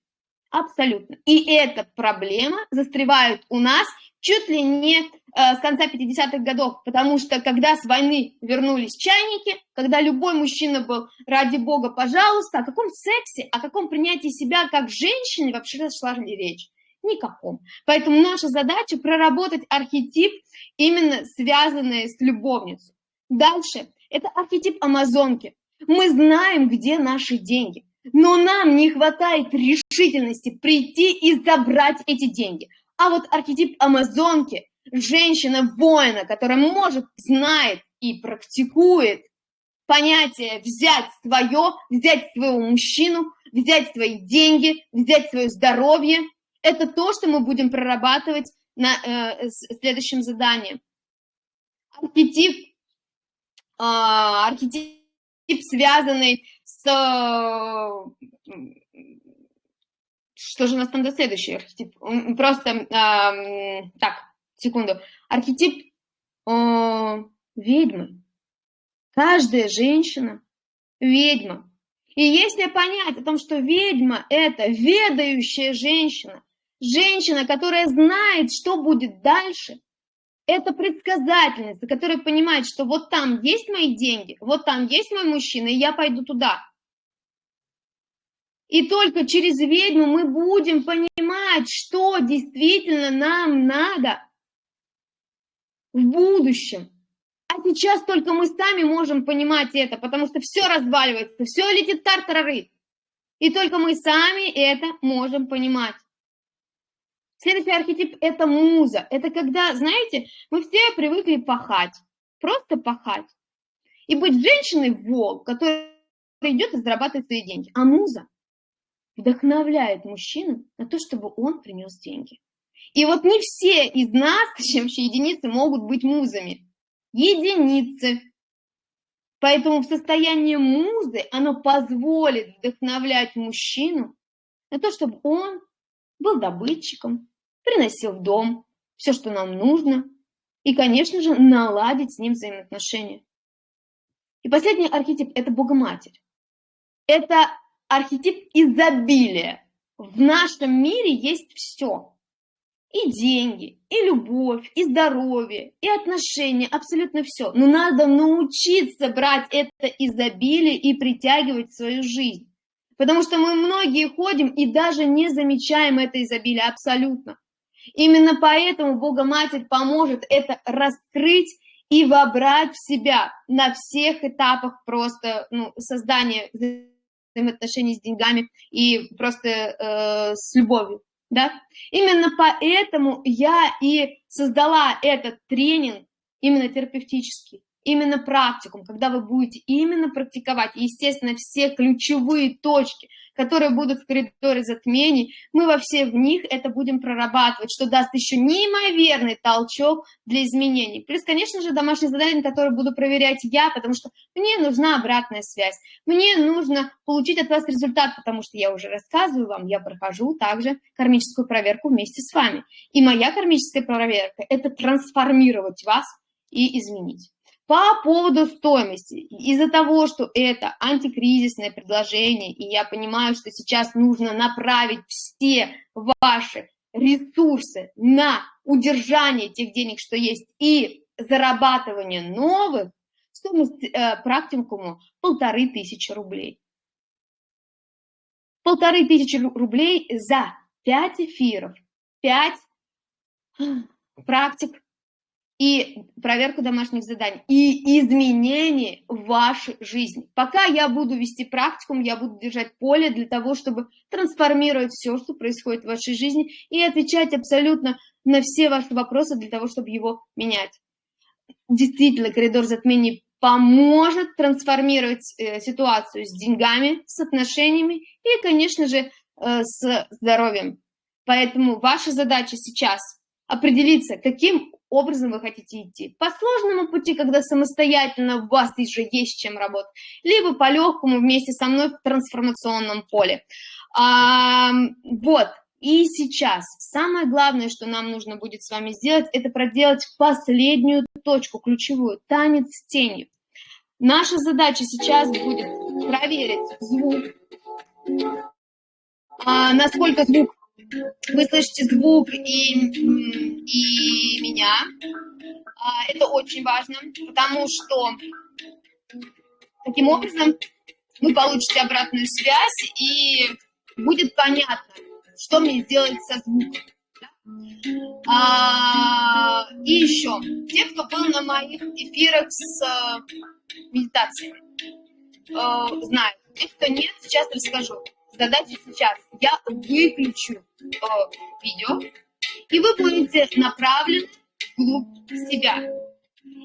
S1: Абсолютно. И эта проблема застревает у нас чуть ли не э, с конца 50-х годов, потому что когда с войны вернулись чайники, когда любой мужчина был, ради бога, пожалуйста, о каком сексе, о каком принятии себя как женщины вообще шла речь? Никаком. Поэтому наша задача проработать архетип, именно связанный с любовницей. Дальше. Это архетип амазонки. Мы знаем, где наши деньги. Но нам не хватает решительности прийти и забрать эти деньги. А вот архетип амазонки, женщина-воина, которая может, знает и практикует понятие взять свое, взять своего мужчину, взять свои деньги, взять свое здоровье, это то, что мы будем прорабатывать на э, следующем задании. Архетип, э, архетип, связанный с... Что же у нас там до следующий архетип? Просто, э, так, секунду. Архетип э, ведьмы. Каждая женщина ведьма. И если понять о том, что ведьма – это ведающая женщина, женщина, которая знает, что будет дальше, это предсказательница, которая понимает, что вот там есть мои деньги, вот там есть мой мужчина, и я пойду туда. И только через ведьму мы будем понимать, что действительно нам надо в будущем. А сейчас только мы сами можем понимать это, потому что все разваливается, все летит тартарары. И только мы сами это можем понимать. Следующий архетип – это муза. Это когда, знаете, мы все привыкли пахать, просто пахать. И быть женщиной волк, которая идет и зарабатывает свои деньги. А муза вдохновляет мужчину на то, чтобы он принес деньги. И вот не все из нас, вообще единицы, могут быть музами. Единицы. Поэтому в состоянии музы оно позволит вдохновлять мужчину на то, чтобы он был добытчиком, приносил в дом все, что нам нужно, и, конечно же, наладить с ним взаимоотношения. И последний архетип – это Богоматерь. Это архетип изобилия. В нашем мире есть все. И деньги, и любовь, и здоровье, и отношения, абсолютно все. Но надо научиться брать это изобилие и притягивать в свою жизнь. Потому что мы многие ходим и даже не замечаем это изобилие абсолютно. Именно поэтому Бога Матерь поможет это раскрыть и вобрать в себя на всех этапах просто ну, создания взаимоотношений с деньгами и просто э, с любовью. Да? Именно поэтому я и создала этот тренинг именно терапевтический, именно практикум, когда вы будете именно практиковать, естественно, все ключевые точки – которые будут в коридоре затмений, мы во все в них это будем прорабатывать, что даст еще неимоверный толчок для изменений. Плюс, конечно же, домашнее задание, которое буду проверять я, потому что мне нужна обратная связь, мне нужно получить от вас результат, потому что я уже рассказываю вам, я прохожу также кармическую проверку вместе с вами. И моя кармическая проверка – это трансформировать вас и изменить. По поводу стоимости, из-за того, что это антикризисное предложение, и я понимаю, что сейчас нужно направить все ваши ресурсы на удержание тех денег, что есть, и зарабатывание новых, стоимость э, практикуму полторы тысячи рублей. Полторы тысячи рублей за пять эфиров, пять практик и проверку домашних заданий, и изменения в вашей жизни. Пока я буду вести практикум, я буду держать поле для того, чтобы трансформировать все, что происходит в вашей жизни, и отвечать абсолютно на все ваши вопросы для того, чтобы его менять. Действительно, коридор затмений поможет трансформировать э, ситуацию с деньгами, с отношениями и, конечно же, э, с здоровьем. Поэтому ваша задача сейчас определиться, каким образом вы хотите идти. По сложному пути, когда самостоятельно у вас уже есть чем работать, либо по легкому вместе со мной в трансформационном поле. А, вот, и сейчас самое главное, что нам нужно будет с вами сделать, это проделать последнюю точку, ключевую, танец с тенью. Наша задача сейчас будет проверить звук, а, насколько звук, вы слышите звук и, и меня. А, это очень важно, потому что таким образом вы получите обратную связь и будет понятно, что мне сделать со звуком. А, и еще, те, кто был на моих эфирах с э, медитацией, э, знают. Те, кто нет, сейчас расскажу. Задача сейчас. Я выключу э, видео, и вы будете направлены вглубь себя.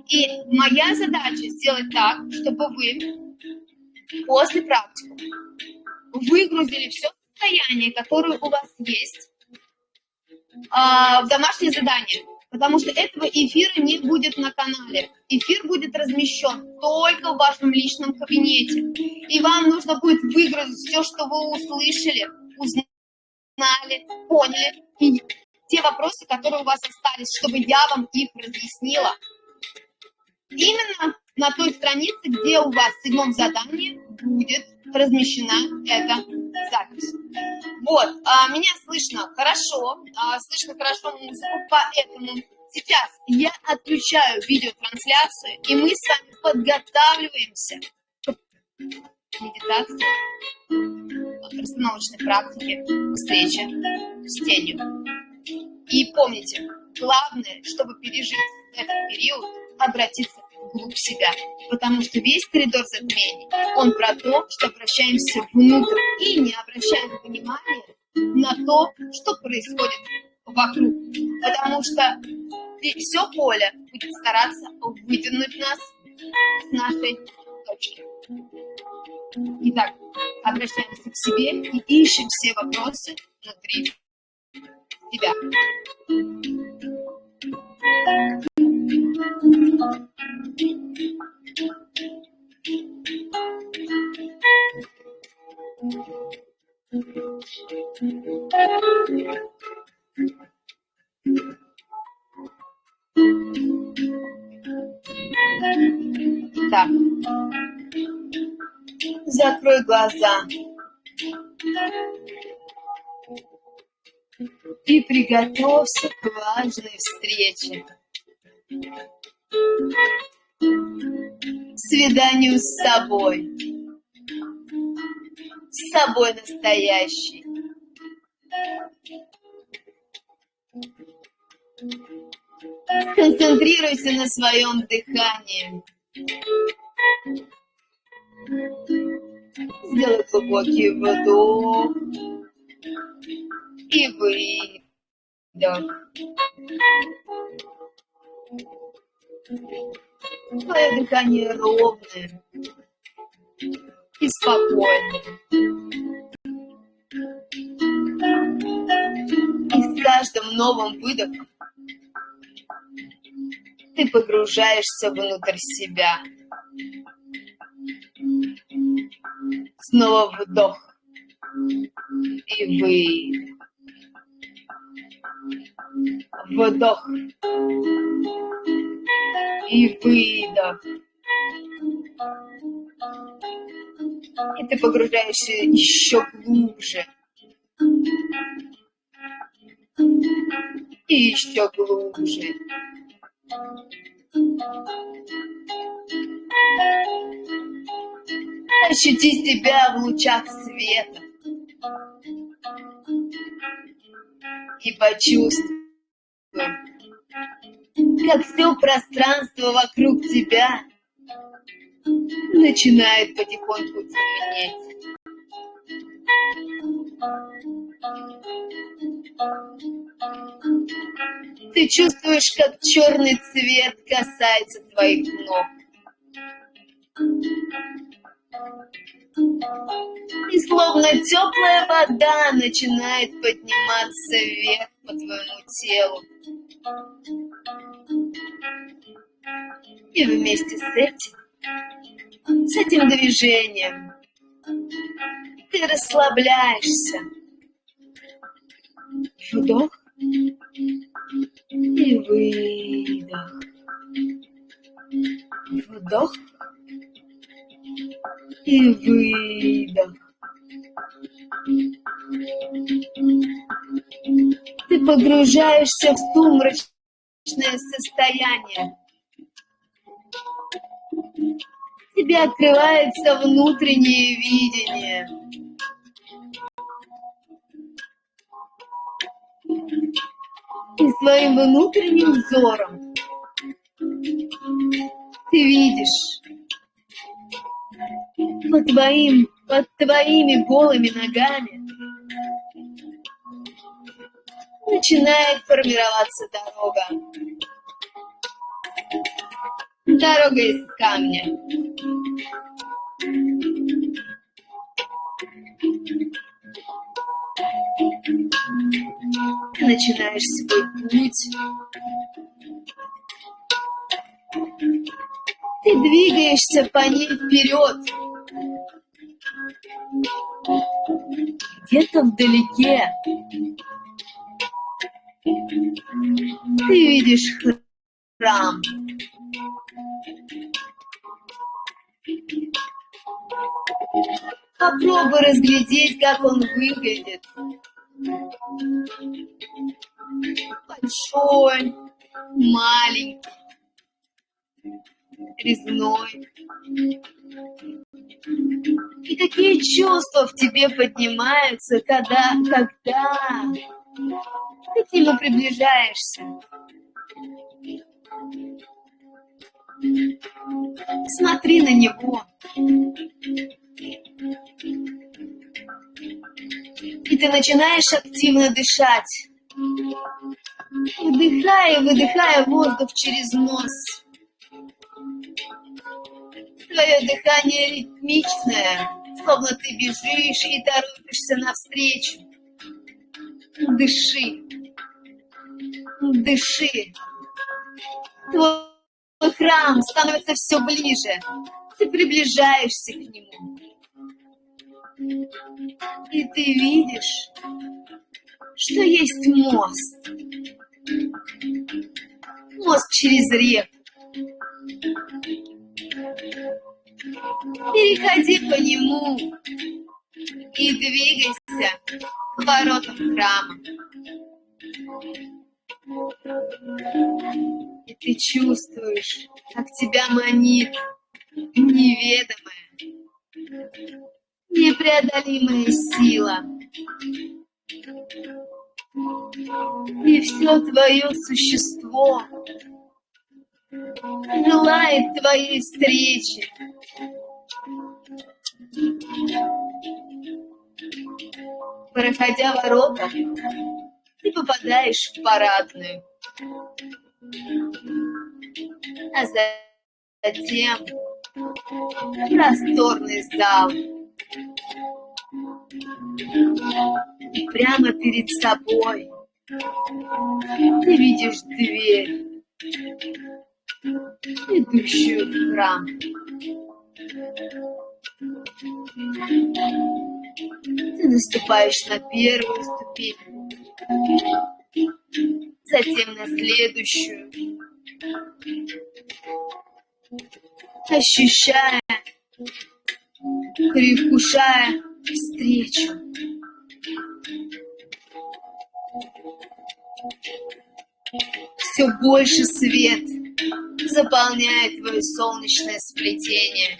S1: И моя задача сделать так, чтобы вы после практики выгрузили все состояние, которое у вас есть, а, в домашнее задание, потому что этого эфира не будет на канале. Эфир будет размещен только в вашем личном кабинете. И вам нужно будет выгрузить все, что вы услышали, узнали, поняли, и те вопросы, которые у вас остались, чтобы я вам их разъяснила. Именно на той странице, где у вас в седьмом задании будет размещена эта запись. Вот, а, меня слышно хорошо, а, слышно хорошо музыку, поэтому сейчас я отключаю видеотрансляцию, и мы с вами подготавливаемся к медитации, к расстановочной практике, к встрече с тенью. И помните, главное, чтобы пережить этот период, обратиться вглубь себя, потому что весь коридор затмений, он про то, что обращаемся внутрь и не обращаем внимания на то, что происходит вокруг, потому что все поле будет стараться вытянуть нас с нашей точки. Итак, обращаемся к себе и ищем все вопросы внутри себя. Так. Закрой глаза. И приготовься к важной встрече свиданию с собой, с собой настоящей. Концентрируйся на своем дыхании. Сделай глубокий вдох и выдох. Твое дыхание ровное и спокойное. И с каждым новым выдохом ты погружаешься внутрь себя. Снова вдох и выдох. Вдох и выдох. И ты погружаешься еще глубже. И еще глубже. Ощути себя в лучах света. И почувствуй, как все пространство вокруг тебя начинает потихоньку темнеть. Ты чувствуешь, как черный цвет касается твоих ног. И словно теплая вода начинает подниматься вверх по твоему телу. И вместе с этим, с этим движением, ты расслабляешься. Вдох и выдох. Вдох и выдох. погружаешься в сумрачное состояние. Тебе открывается внутреннее видение. И своим внутренним взором ты видишь под, твоим, под твоими голыми ногами начинает формироваться дорога. Дорога из камня. Ты начинаешь свой путь. Ты двигаешься по ней вперед. Где-то вдалеке ты видишь храм. Попробуй разглядеть, как он выглядит. Большой, резной. И какие чувства в тебе поднимаются, когда, когда ты к нему приближаешься. Смотри на него. И ты начинаешь активно дышать. Вдыхая выдыхая воздух через нос. Твое дыхание ритмичное, словно ты бежишь и торопишься навстречу. Дыши. Дыши. Твой храм становится все ближе. Ты приближаешься к нему. И ты видишь, что есть мост. Мост через реку. Переходи по нему и двигайся к воротам храма. И ты чувствуешь, как тебя манит неведомая, непреодолимая сила. И все твое существо желает твоей встречи. Проходя ворота, ты попадаешь в парадную. А затем просторный зал. И прямо перед собой ты видишь дверь, ведущую в храм. Ты наступаешь на первую ступень, затем на следующую, ощущая, предвкушая встречу. Все больше свет заполняет твое солнечное сплетение.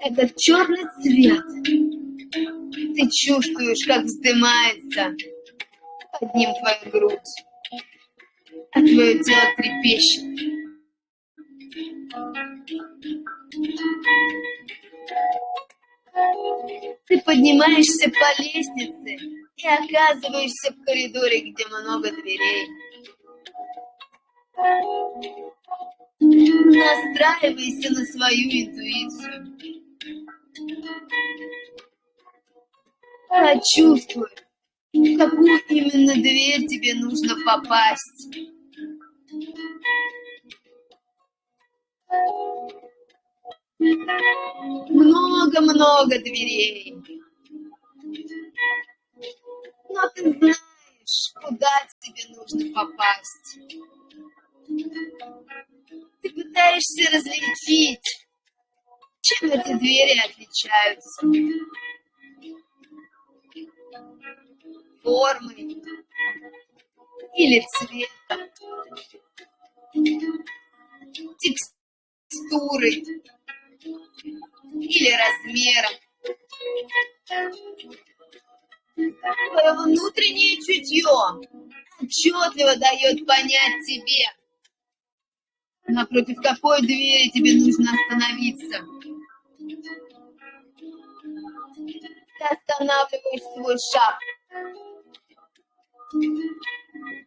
S1: Этот черный цвет ты чувствуешь, как вздымается под ним твоя грудь, а твое тело трепещет. Ты поднимаешься по лестнице и оказываешься в коридоре, где много дверей. Настраивайся на свою интуицию. Почувствуй, в какую именно дверь тебе нужно попасть. Много-много дверей. Но ты знаешь, куда тебе нужно попасть. Ты пытаешься различить, чем эти двери отличаются. формой или цветом, текстурой или размером. Твое внутреннее чутье отчетливо дает понять тебе, напротив какой двери тебе нужно остановиться. Ты останавливаешь свой шаг,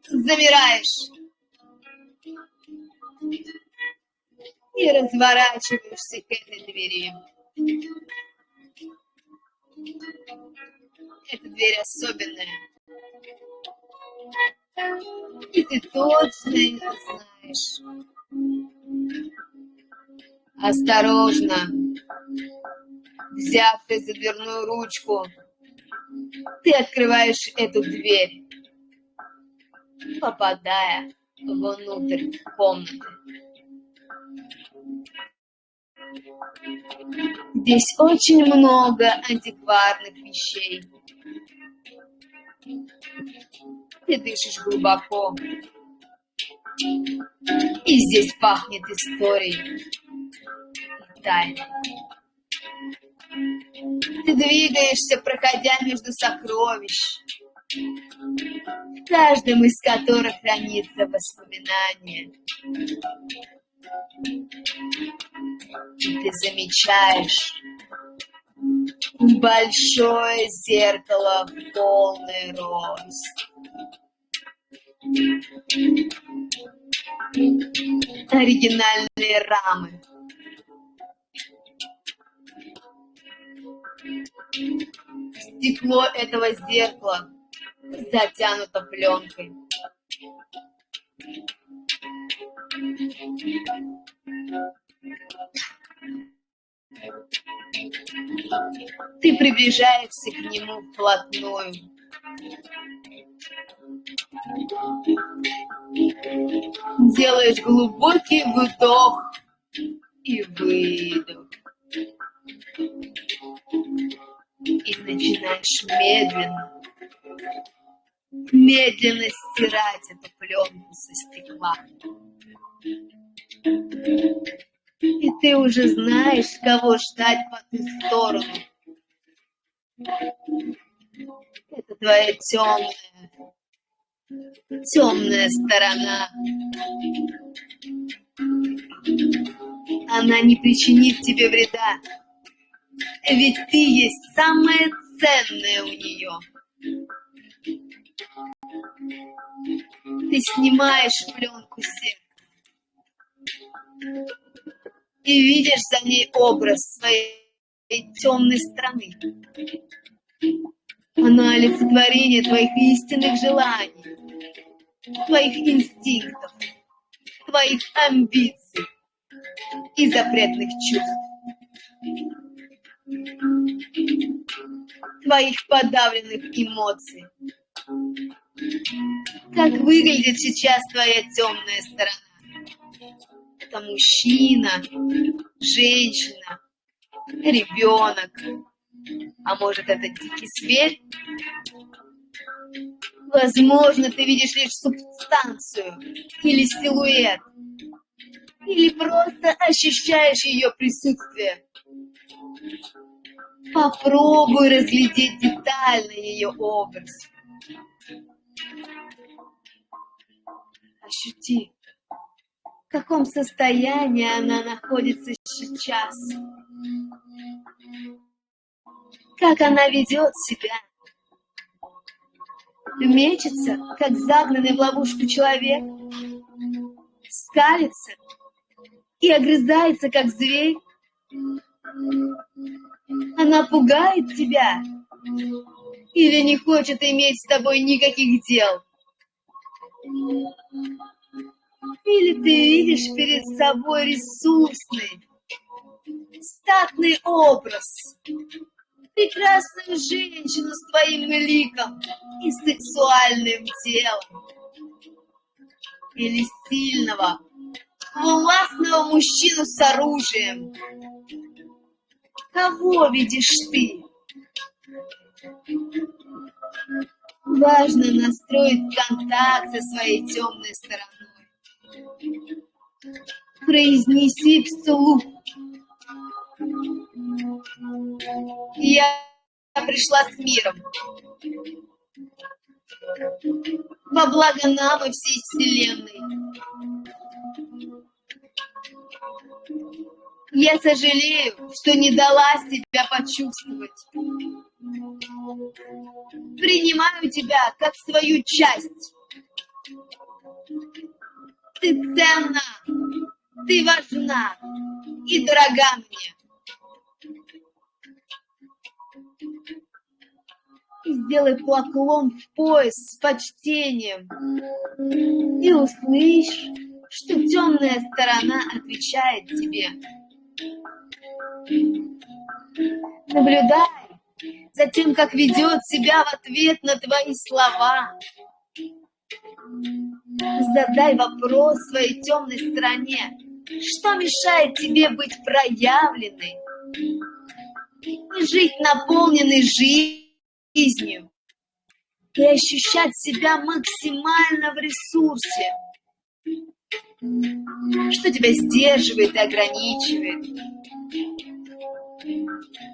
S1: замираешь и разворачиваешься к этой двери. Эта дверь особенная. И ты точно ее знаешь. Осторожно, взявшись за дверную ручку, ты открываешь эту дверь, попадая внутрь комнаты. Здесь очень много антикварных вещей. Ты дышишь глубоко. И здесь пахнет историей и тайной. Ты двигаешься, проходя между сокровищ, в каждом из которых хранится воспоминание. Ты замечаешь большое зеркало в полный рост. Оригинальные рамы. Стекло этого зеркала затянуто пленкой. Ты приближаешься к нему вплотную. Делаешь глубокий вдох и выдох. И начинаешь медленно, медленно стирать эту пленку со стекла. Ты уже знаешь, кого ждать по ту сторону. Это твоя темная, темная сторона. Она не причинит тебе вреда, ведь ты есть самое ценное у нее. Ты снимаешь пленку сердца и видишь за ней образ своей темной страны. Она олицетворение твоих истинных желаний, твоих инстинктов, твоих амбиций и запретных чувств, твоих подавленных эмоций. Как выглядит сейчас твоя темная сторона? Это мужчина, женщина, ребенок, а может, это дикий зверь? Возможно, ты видишь лишь субстанцию или силуэт, или просто ощущаешь ее присутствие. Попробуй разглядеть детально ее образ. Ощути, в каком состоянии она находится сейчас как она ведет себя. Мечется, как загнанный в ловушку человек, скалится и огрызается, как зверь. Она пугает тебя или не хочет иметь с тобой никаких дел. Или ты видишь перед собой ресурсный, статный образ, прекрасную женщину с твоим ликом и сексуальным телом. Или сильного, властного мужчину с оружием. Кого видишь ты? Важно настроить контакт со своей темной стороной. Произнеси вслух. Я пришла с миром. Во благо нам и всей Вселенной. Я сожалею, что не дала себя почувствовать. Принимаю тебя как свою часть. Ты ценна, ты важна и дорога мне. Сделай поклон в пояс с почтением. И услышь, что темная сторона отвечает тебе. Наблюдай за тем, как ведет себя в ответ на твои слова. Задай вопрос своей темной стороне. Что мешает тебе быть проявленной и жить наполненной жизнью и ощущать себя максимально в ресурсе? Что тебя сдерживает и ограничивает?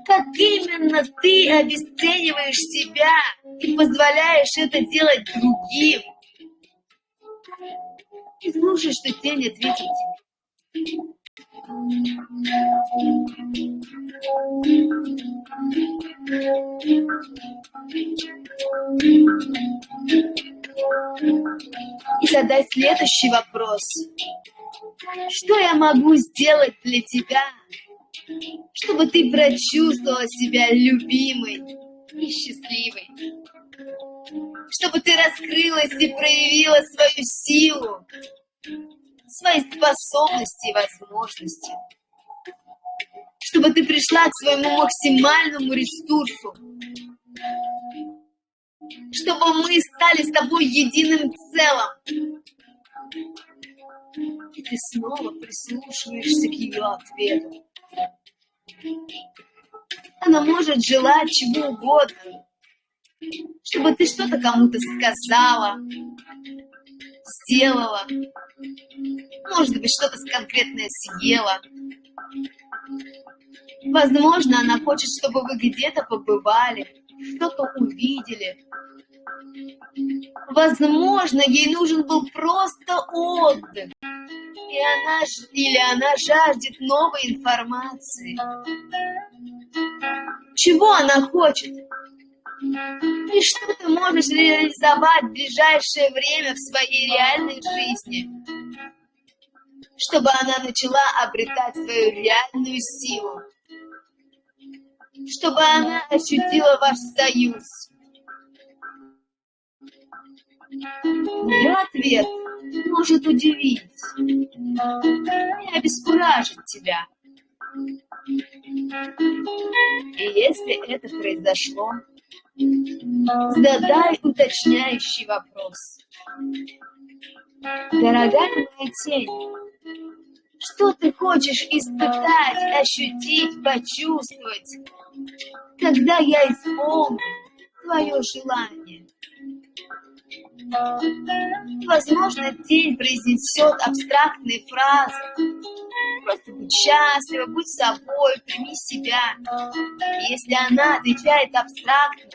S1: Как именно ты обесцениваешь себя и позволяешь это делать другим? И слушай, что тень ответит тебе. И задай следующий вопрос. Что я могу сделать для тебя, чтобы ты прочувствовала себя любимой и счастливой? Чтобы ты раскрылась и проявила свою силу, свои способности и возможности. Чтобы ты пришла к своему максимальному ресурсу. Чтобы мы стали с тобой единым целым. И ты снова прислушиваешься к ее ответу. Она может желать чего угодно, чтобы ты что-то кому-то сказала, сделала, может быть, что-то конкретное съела. Возможно, она хочет, чтобы вы где-то побывали, что-то увидели. Возможно, ей нужен был просто отдых. И она, или она жаждет новой информации. Чего она хочет? И что ты можешь реализовать в ближайшее время в своей реальной жизни, чтобы она начала обретать свою реальную силу, чтобы она ощутила ваш союз. Ее ответ может удивить и обескуражить тебя. И если это произошло, задай уточняющий вопрос. Дорогая моя тень, что ты хочешь испытать, ощутить, почувствовать, когда я исполню твое желание? Возможно, тень произнесет абстрактные фразы. Просто будь счастлива, будь собой, прими себя. Если она отвечает абстрактно,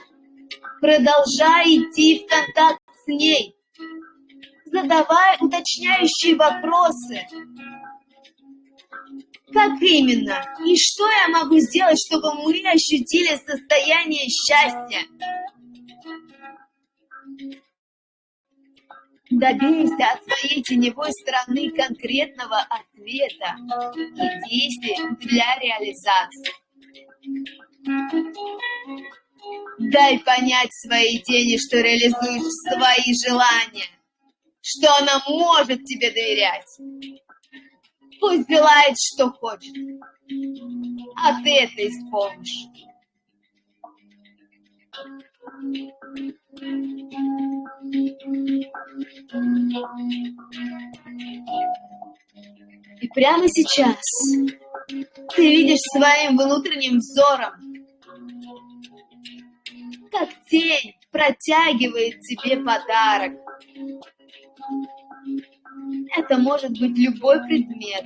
S1: продолжай идти в контакт с ней. Задавай уточняющие вопросы. Как именно? И что я могу сделать, чтобы мы ощутили состояние счастья? Добейся от своей теневой стороны конкретного ответа и действий для реализации. Дай понять своей тени, что реализуешь свои желания, что она может тебе доверять. Пусть делает, что хочет, а ты это исполнишь. И прямо сейчас ты видишь своим внутренним взором, как тень протягивает тебе подарок. Это может быть любой предмет,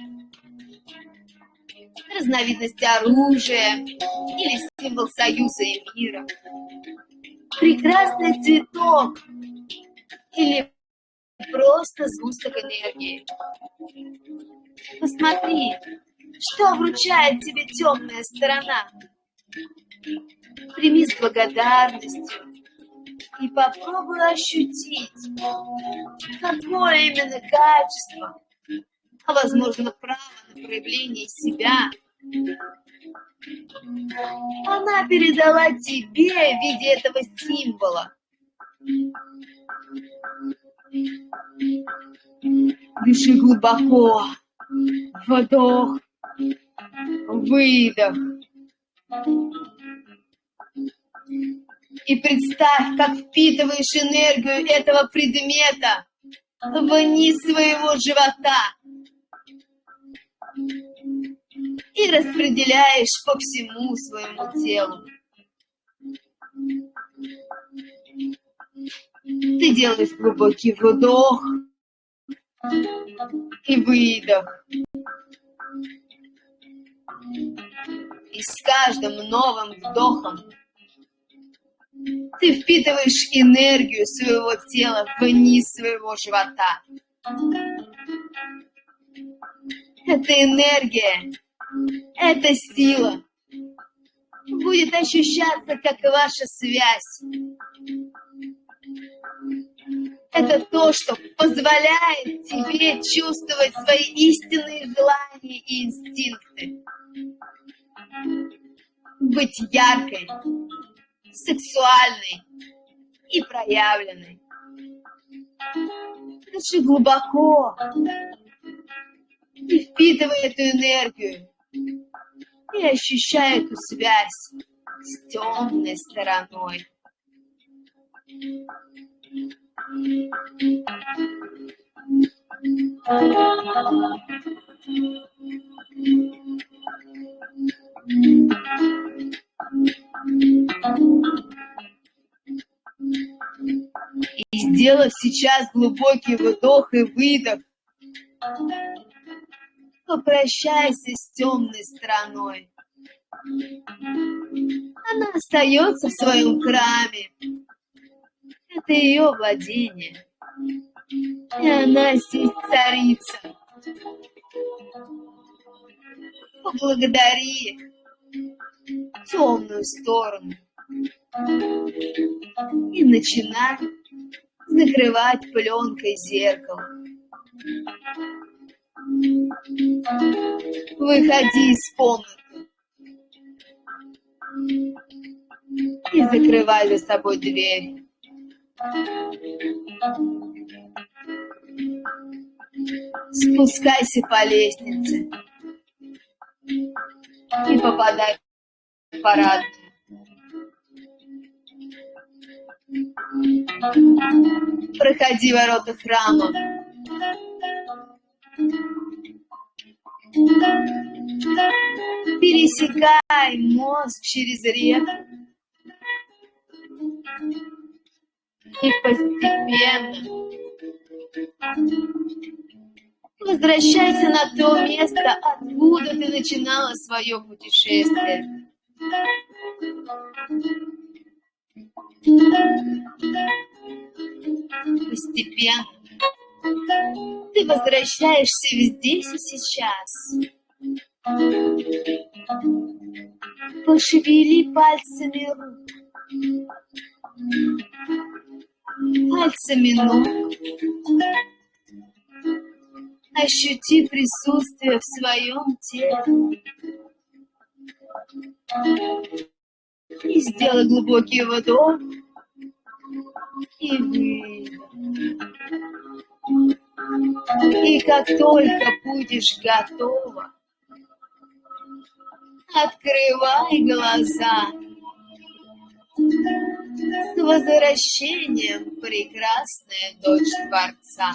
S1: разновидность оружия или символ союза и мира, прекрасный цветок или просто сгусток энергии. Посмотри, что вручает тебе темная сторона. Прими с благодарностью и попробуй ощутить, какое именно качество, а возможно право на проявление себя, она передала тебе в виде этого символа. Дыши глубоко. Вдох. Выдох. И представь, как впитываешь энергию этого предмета вниз своего живота и распределяешь по всему своему телу. Ты делаешь глубокий вдох и выдох. И с каждым новым вдохом ты впитываешь энергию своего тела вниз своего живота. Это энергия, это сила будет ощущаться, как ваша связь. Это то, что позволяет тебе чувствовать свои истинные желания и инстинкты. Быть яркой, сексуальной и проявленной. Дыши глубоко и впитывай эту энергию и ощущай эту связь с темной стороной. И сделав сейчас глубокий вдох и выдох, попрощайся с темной стороной. Она остается в своем храме, это ее владение. И она здесь царица. Поблагодари темную сторону. И начинай закрывать пленкой зеркало. Выходи из комнаты. И закрывай за собой дверь. Спускайся по лестнице и попадай в парад. Проходи ворота храма. Пересекай мост через реку и постепенно возвращайся на то место, откуда ты начинала свое путешествие. Постепенно ты возвращаешься здесь и сейчас. Пошевели пальцами рук пальцами ног. Ощути присутствие в своем теле. И сделай глубокий вдох и выдох. И как только будешь готова, открывай глаза. С возвращением, прекрасная дочь Творца.